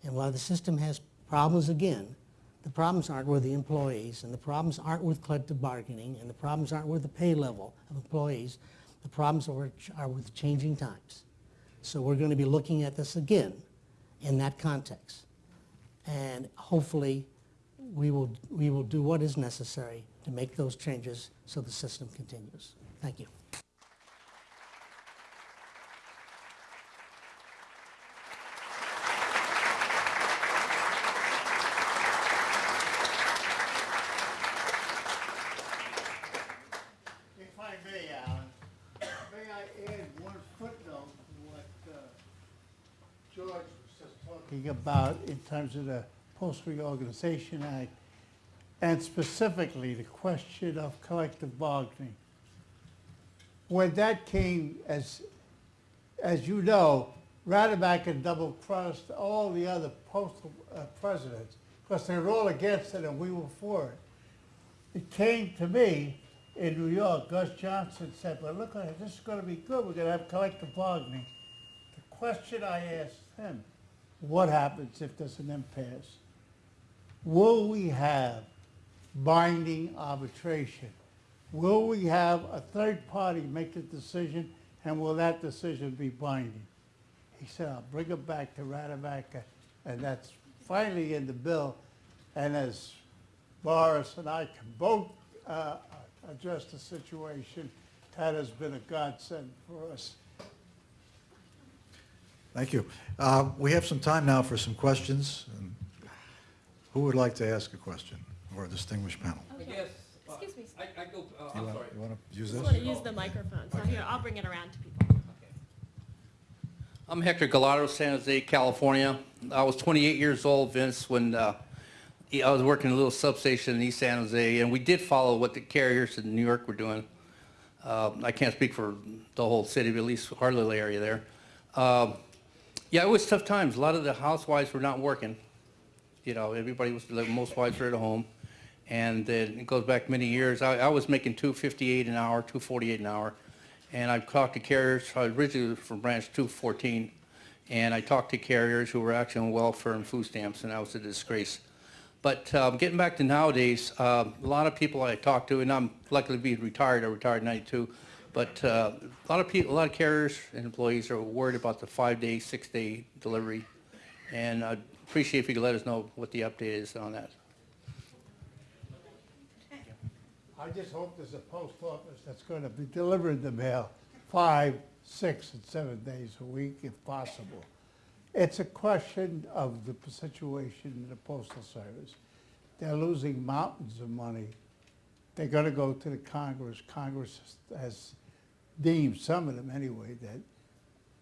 And while the system has problems again, the problems aren't with the employees, and the problems aren't with collective bargaining, and the problems aren't with the pay level of employees. The problems are, are with changing times. So we're going to be looking at this again in that context. And hopefully, we will, we will do what is necessary to make those changes so the system continues. Thank you. If I may, Alan, may I add one footnote to what uh, George was just talking about in terms of the Post Reorganization Act, and specifically the question of collective bargaining. When that came, as, as you know, Rademacher double-crossed all the other postal uh, presidents, because they were all against it and we were for it. It came to me in New York, Gus Johnson said, well, look, this is gonna be good, we're gonna have collective bargaining. The question I asked him, what happens if there's an impasse? Will we have binding arbitration? Will we have a third party make the decision, and will that decision be binding? He said, I'll bring it back to Rademacher, and that's finally in the bill. And as Burrus and I can both uh, address the situation, that has been a godsend for us. Thank you. Uh, We have some time now for some questions. And Who would like to ask a question, or a distinguished panel? I guess. uh, Excuse me. I, I go, uh, You I'm want- sorry. You want to use Just this? want to use the microphone. So here, I'll bring it around to people. I'm Hector Gallardo, San Jose, California. I was 28 years old, Vince, when uh, I was working in a little substation in East San Jose, and we did follow what the carriers in New York were doing. Uh, I can't speak for the whole city, but at least our little area there. Um, Yeah, it was tough times. A lot of the housewives were not working. You know, everybody was, most wives were at home. And then it goes back many years. I, I was making 258 an hour, 248 an hour. And I've talked to carriers, I originally was from branch 214. And I talked to carriers who were actually on welfare and food stamps, and that was a disgrace. But um, getting back to nowadays, uh, a lot of people I talk to, and I'm lucky to be retired, I retired in 92, but uh, a lot of people, a lot of carriers and employees are worried about the five-day, six-day delivery. And I'd appreciate if you could let us know what the update is on that. I just hope there's a post office that's gonna be delivering the mail five, six, and seven days a week if possible. It's a question of the situation in the postal service. They're losing mountains of money. They're gonna go to the Congress. Congress has deemed, some of them anyway, that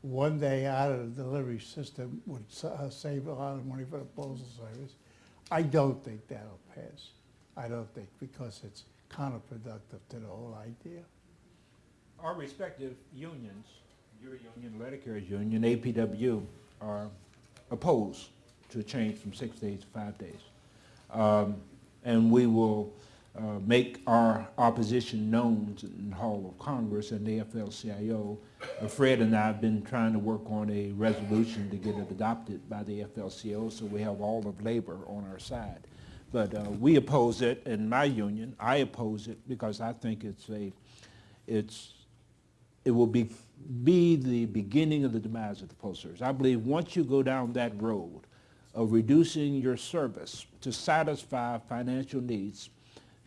one day out of the delivery system would uh, save a lot of money for the postal service. I don't think that'll pass. I don't think, because it's counterproductive to the whole idea. Our respective unions, your union, letter carriers union, APW, are opposed to a change from six days to five days. Um, And we will uh, make our opposition known in the Hall of Congress and the AFL-CIO. Uh, Fred and I have been trying to work on a resolution to get it adopted by the AFL-CIO so we have all of labor on our side. But uh, we oppose it in my union. I oppose it because I think it's a, it's, it will be, be the beginning of the demise of the Postal Service. I believe once you go down that road of reducing your service to satisfy financial needs,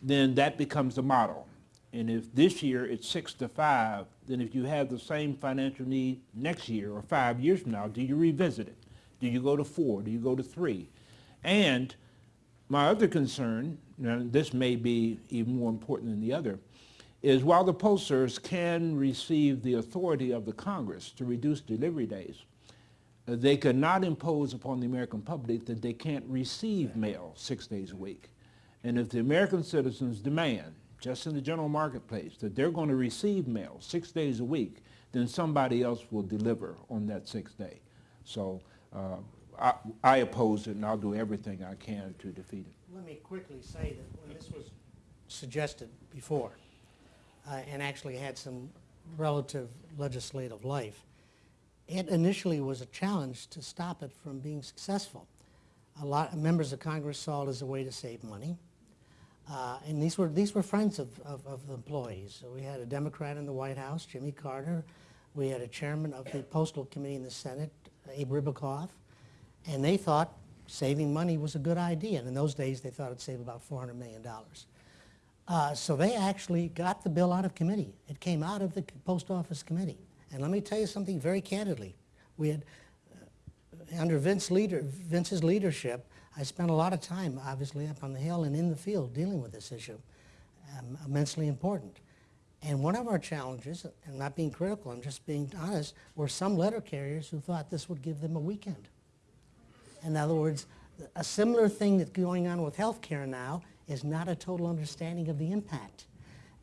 then that becomes the model. And if this year it's six to five, then if you have the same financial need next year or five years from now, do you revisit it? Do you go to four? Do you go to three? And my other concern, and this may be even more important than the other, is while the Postal Service can receive the authority of the Congress to reduce delivery days, they cannot impose upon the American public that they can't receive mail six days a week. And if the American citizens demand, just in the general marketplace, that they're going to receive mail six days a week, then somebody else will deliver on that sixth day. So uh, I, I oppose it, and I'll do everything I can to defeat it. Let me quickly say that when this was suggested before, uh, and actually had some relative legislative life, it initially was a challenge to stop it from being successful. A lot of members of Congress saw it as a way to save money. Uh, and these were, these were friends of, of, of the employees. So we had a Democrat in the White House, Jimmy Carter. We had a chairman of the Postal Committee in the Senate, Abe Ribicoff. And they thought saving money was a good idea. And in those days, they thought it'd save about $400 million. Uh, so they actually got the bill out of committee. It came out of the Post Office Committee. And let me tell you something very candidly. We had, uh, under Vince leader, Vince's leadership, I spent a lot of time, obviously, up on the Hill and in the field dealing with this issue. Um, immensely important. And one of our challenges, and not being critical, I'm just being honest, were some letter carriers who thought this would give them a weekend. In other words, a similar thing that's going on with healthcare now is not a total understanding of the impact.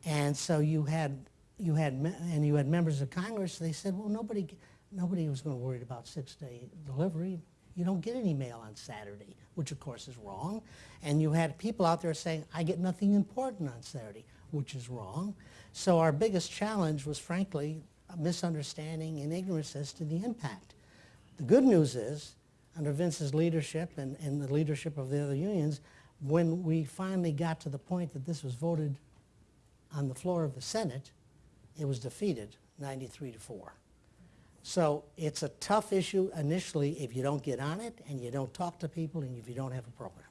And so you had, you had, and you had members of Congress, they said, well, nobody, nobody was going to worry about six-day delivery. You don't get any mail on Saturday, which of course is wrong. And you had people out there saying, I get nothing important on Saturday, which is wrong. So our biggest challenge was frankly a misunderstanding and ignorance as to the impact. The good news is, under Vince's leadership and, and the leadership of the other unions, when we finally got to the point that this was voted on the floor of the Senate, it was defeated 93 to 4. So it's a tough issue initially if you don't get on it and you don't talk to people and if you don't have a program.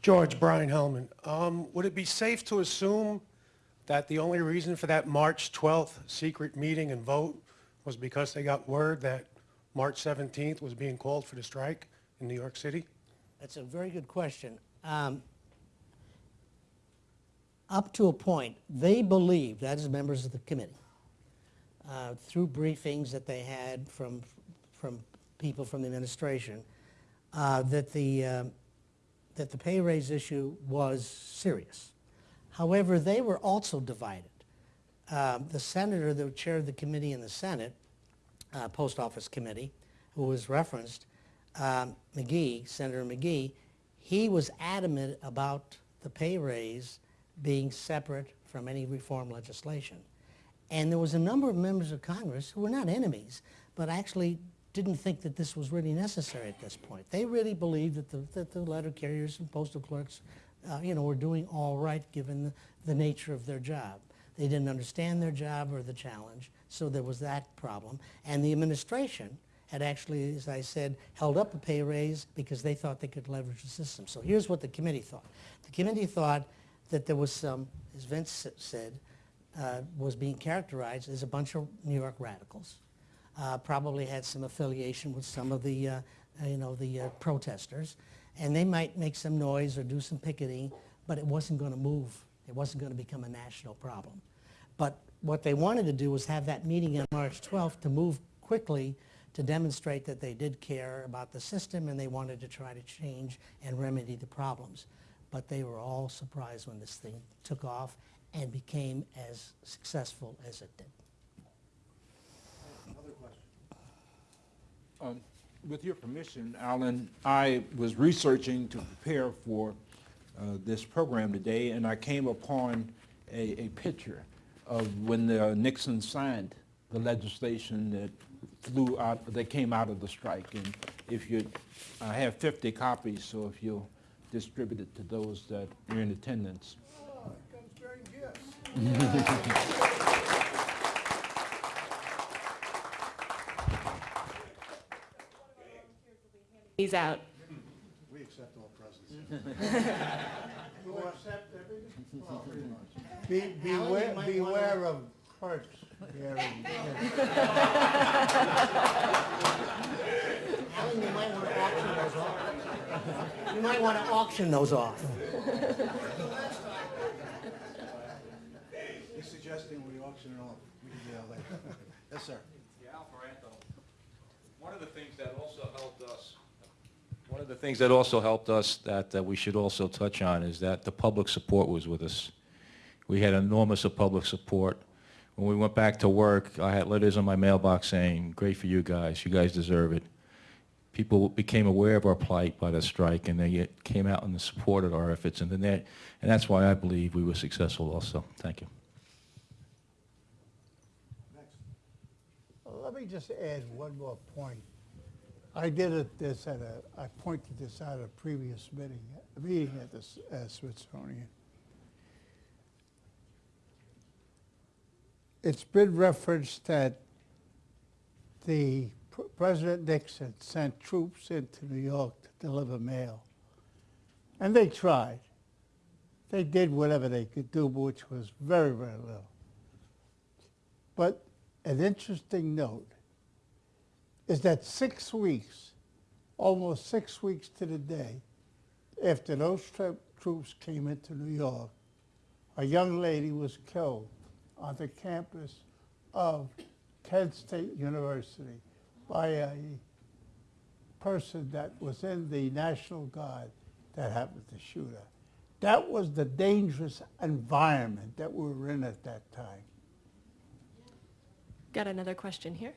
George Brian Hellman. Um, would it be safe to assume that the only reason for that March 12th secret meeting and vote was because they got word that March 17th was being called for the strike in New York City? That's a very good question. Um, up to a point, they believed, that is members of the committee, uh, through briefings that they had from, from people from the administration, uh, that, the, uh, that the pay raise issue was serious. However, they were also divided. Um, the senator that chaired the committee in the Senate, uh, Post Office Committee, who was referenced, um, McGee, Senator McGee, he was adamant about the pay raise being separate from any reform legislation. And there was a number of members of Congress who were not enemies, but actually didn't think that this was really necessary at this point. They really believed that the, that the letter carriers and postal clerks, uh, you know, were doing all right given the, the nature of their job. They didn't understand their job or the challenge, so there was that problem. And the administration had actually, as I said, held up a pay raise because they thought they could leverage the system. So here's what the committee thought. The committee thought that there was some, as Vince said, uh, was being characterized as a bunch of New York radicals. Uh, probably had some affiliation with some of the, uh, you know, the uh, protesters. And they might make some noise or do some picketing, but it wasn't going to move. It wasn't going to become a national problem. But what they wanted to do was have that meeting on March 12th to move quickly to demonstrate that they did care about the system and they wanted to try to change and remedy the problems. But they were all surprised when this thing took off and became as successful as it did. Another Um, With your permission, Alan, I was researching to prepare for uh, this program today, and I came upon a, a picture of when uh, Nixon signed the legislation that flew out, that came out of the strike. And if you, I have 50 copies, so if you'll distribute it to those that are in attendance. He's out. We accept all presents. Be, Alan, beware, you might beware of clerks bearing. Alan, you might want to auction those off. You might want to auction those off. He's suggesting we auction it off. We can do that later. Yes, sir. Yeah, Al Ferranto. One of the things that also helped us, one of the things that also helped us that, that we should also touch on is that the public support was with us. We had enormous of public support. When we went back to work, I had letters in my mailbox saying, great for you guys, you guys deserve it. People became aware of our plight by the strike and they came out and supported our efforts and then that, and that's why I believe we were successful also. Thank you. Let me just add one more point. I did it this at a, I pointed this out at a previous meeting, meeting at the uh, Smithsonian. It's been referenced that the Pr- President Nixon sent troops into New York to deliver mail. And they tried. They did whatever they could do, which was very, very little. But an interesting note is that six weeks, almost six weeks to the day, after those troops came into New York, a young lady was killed on the campus of Kent State University by a person that was in the National Guard that happened to shoot her. That was the dangerous environment that we were in at that time. Got another question here.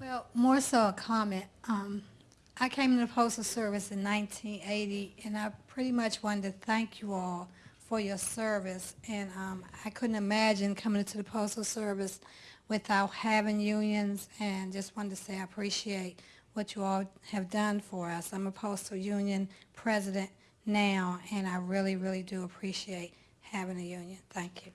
Well, more so a comment. Um, I came into the Postal Service in 1980, and I pretty much wanted to thank you all for your service. And um, I couldn't imagine coming into the Postal Service without having unions, and just wanted to say I appreciate what you all have done for us. I'm a postal union president now, and I really, really do appreciate having a union. Thank you.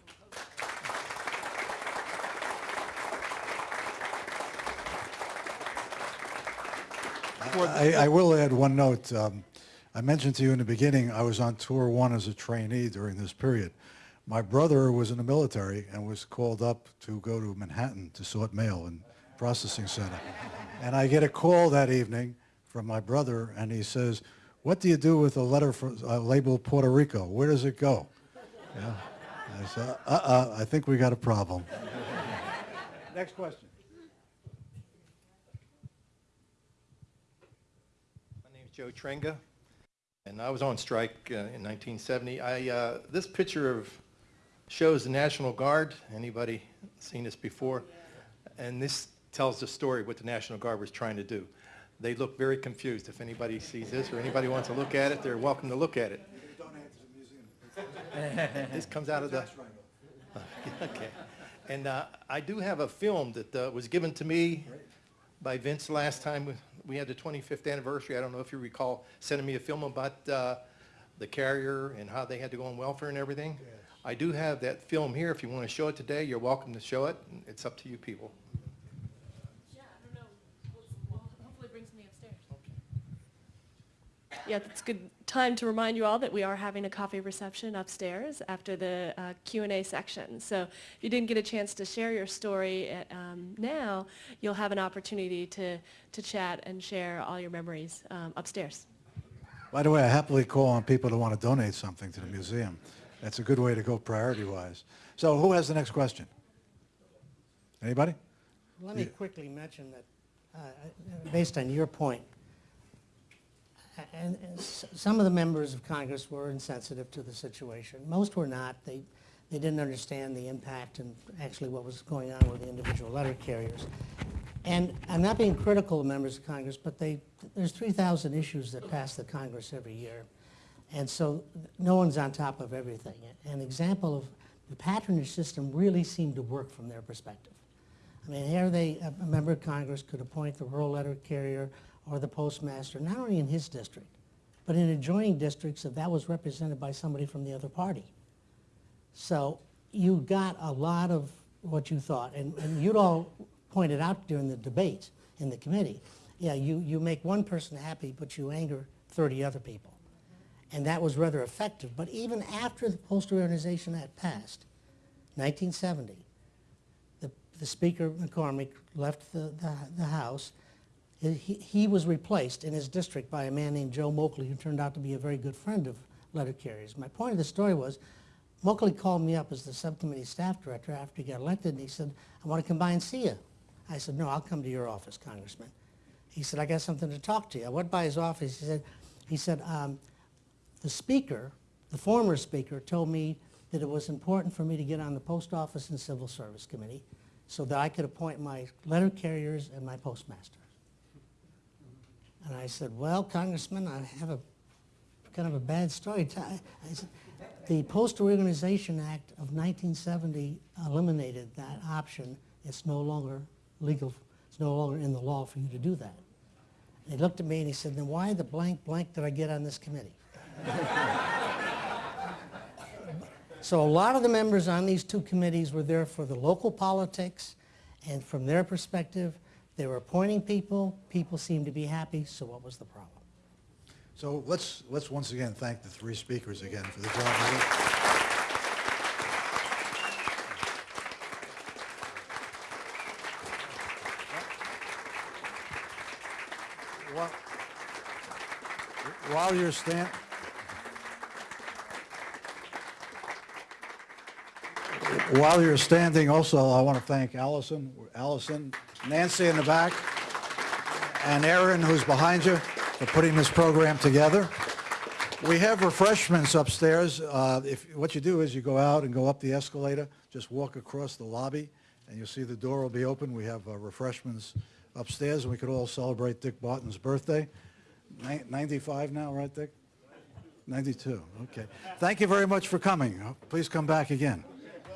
I, I will add one note. Um, I mentioned to you in the beginning, I was on tour one as a trainee during this period. My brother was in the military and was called up to go to Manhattan to sort mail in processing center. And I get a call that evening from my brother, and he says, "What do you do with a letter for, uh, labeled Puerto Rico? Where does it go?" Yeah. I said, "Uh-uh, I think we got a problem." Next question. My name is Joe Trenga, and I was on strike uh, in 1970. I, uh, this picture of shows the National Guard. Anybody seen this before? And this tells the story what the National Guard was trying to do. They look very confused. If anybody sees this or anybody wants to look at it, they're welcome to look at it. This comes out of the... Okay. And uh, I do have a film that uh, was given to me by Vince last time we- we had the 25th anniversary. I don't know if you recall sending me a film about uh, the carrier and how they had to go on welfare and everything. I do have that film here. If you want to show it today, you're welcome to show it. It's up to you people. Yeah, I don't know. We'll, hopefully bring something upstairs. Yeah, it's good time to remind you all that we are having a coffee reception upstairs after the uh, Q&A section. So if you didn't get a chance to share your story at, um, now, you'll have an opportunity to, to chat and share all your memories um, upstairs. By the way, I happily call on people to want to donate something to the museum. That's a good way to go priority-wise. So who has the next question? Anybody? Let me quickly mention that, uh, based on your point, a- and and some of the members of Congress were insensitive to the situation. Most were not. They, they didn't understand the impact and actually what was going on with the individual letter carriers. And I'm not being critical of members of Congress, but they, there's 3,000 issues that pass the Congress every year. And so no one's on top of everything. An example of the patronage system really seemed to work from their perspective. I mean, here they, a a member of Congress could appoint the rural letter carrier or the postmaster, not only in his district, but in adjoining districts if that was represented by somebody from the other party. So you got a lot of what you thought, and, and you'd all pointed out during the debate in the committee, yeah, you, you make one person happy, but you anger 30 other people. And that was rather effective. But even after the Postal Reorganization Act passed, 1970, the, the Speaker, McCormack, left the, the, the House. He, he was replaced in his district by a man named Joe Moakley, who turned out to be a very good friend of letter carriers. My point of the story was, Moakley called me up as the subcommittee staff director after he got elected, and he said, I want to come by and see you. I said, no, I'll come to your office, Congressman. He said, I got something to talk to you. I went by his office. He said, he said um, the speaker, the former speaker, told me that it was important for me to get on the Post Office and Civil Service Committee so that I could appoint my letter carriers and my postmasters. And I said, well, Congressman, I have a kind of a bad story. Said, the Postal Reorganization Act of 1970 eliminated that option. It's no longer legal, it's no longer in the law for you to do that. And he looked at me and he said, then why the blank blank did I get on this committee? So a lot of the members on these two committees were there for the local politics, and from their perspective, they were appointing people, people seemed to be happy, so what was the problem? So let's, let's once again thank the three speakers again for the job. While- you're stand, while you're standing also, I want to thank Allison, Allison, Nancy in the back, and Aaron, who's behind you, for putting this program together. We have refreshments upstairs. Uh, If, what you do is you go out and go up the escalator, just walk across the lobby, and you'll see the door will be open. We have uh, refreshments upstairs, and we could all celebrate Dick Barton's birthday. Ni- 95 now, right, Dick? 92, okay. Thank you very much for coming. Please come back again.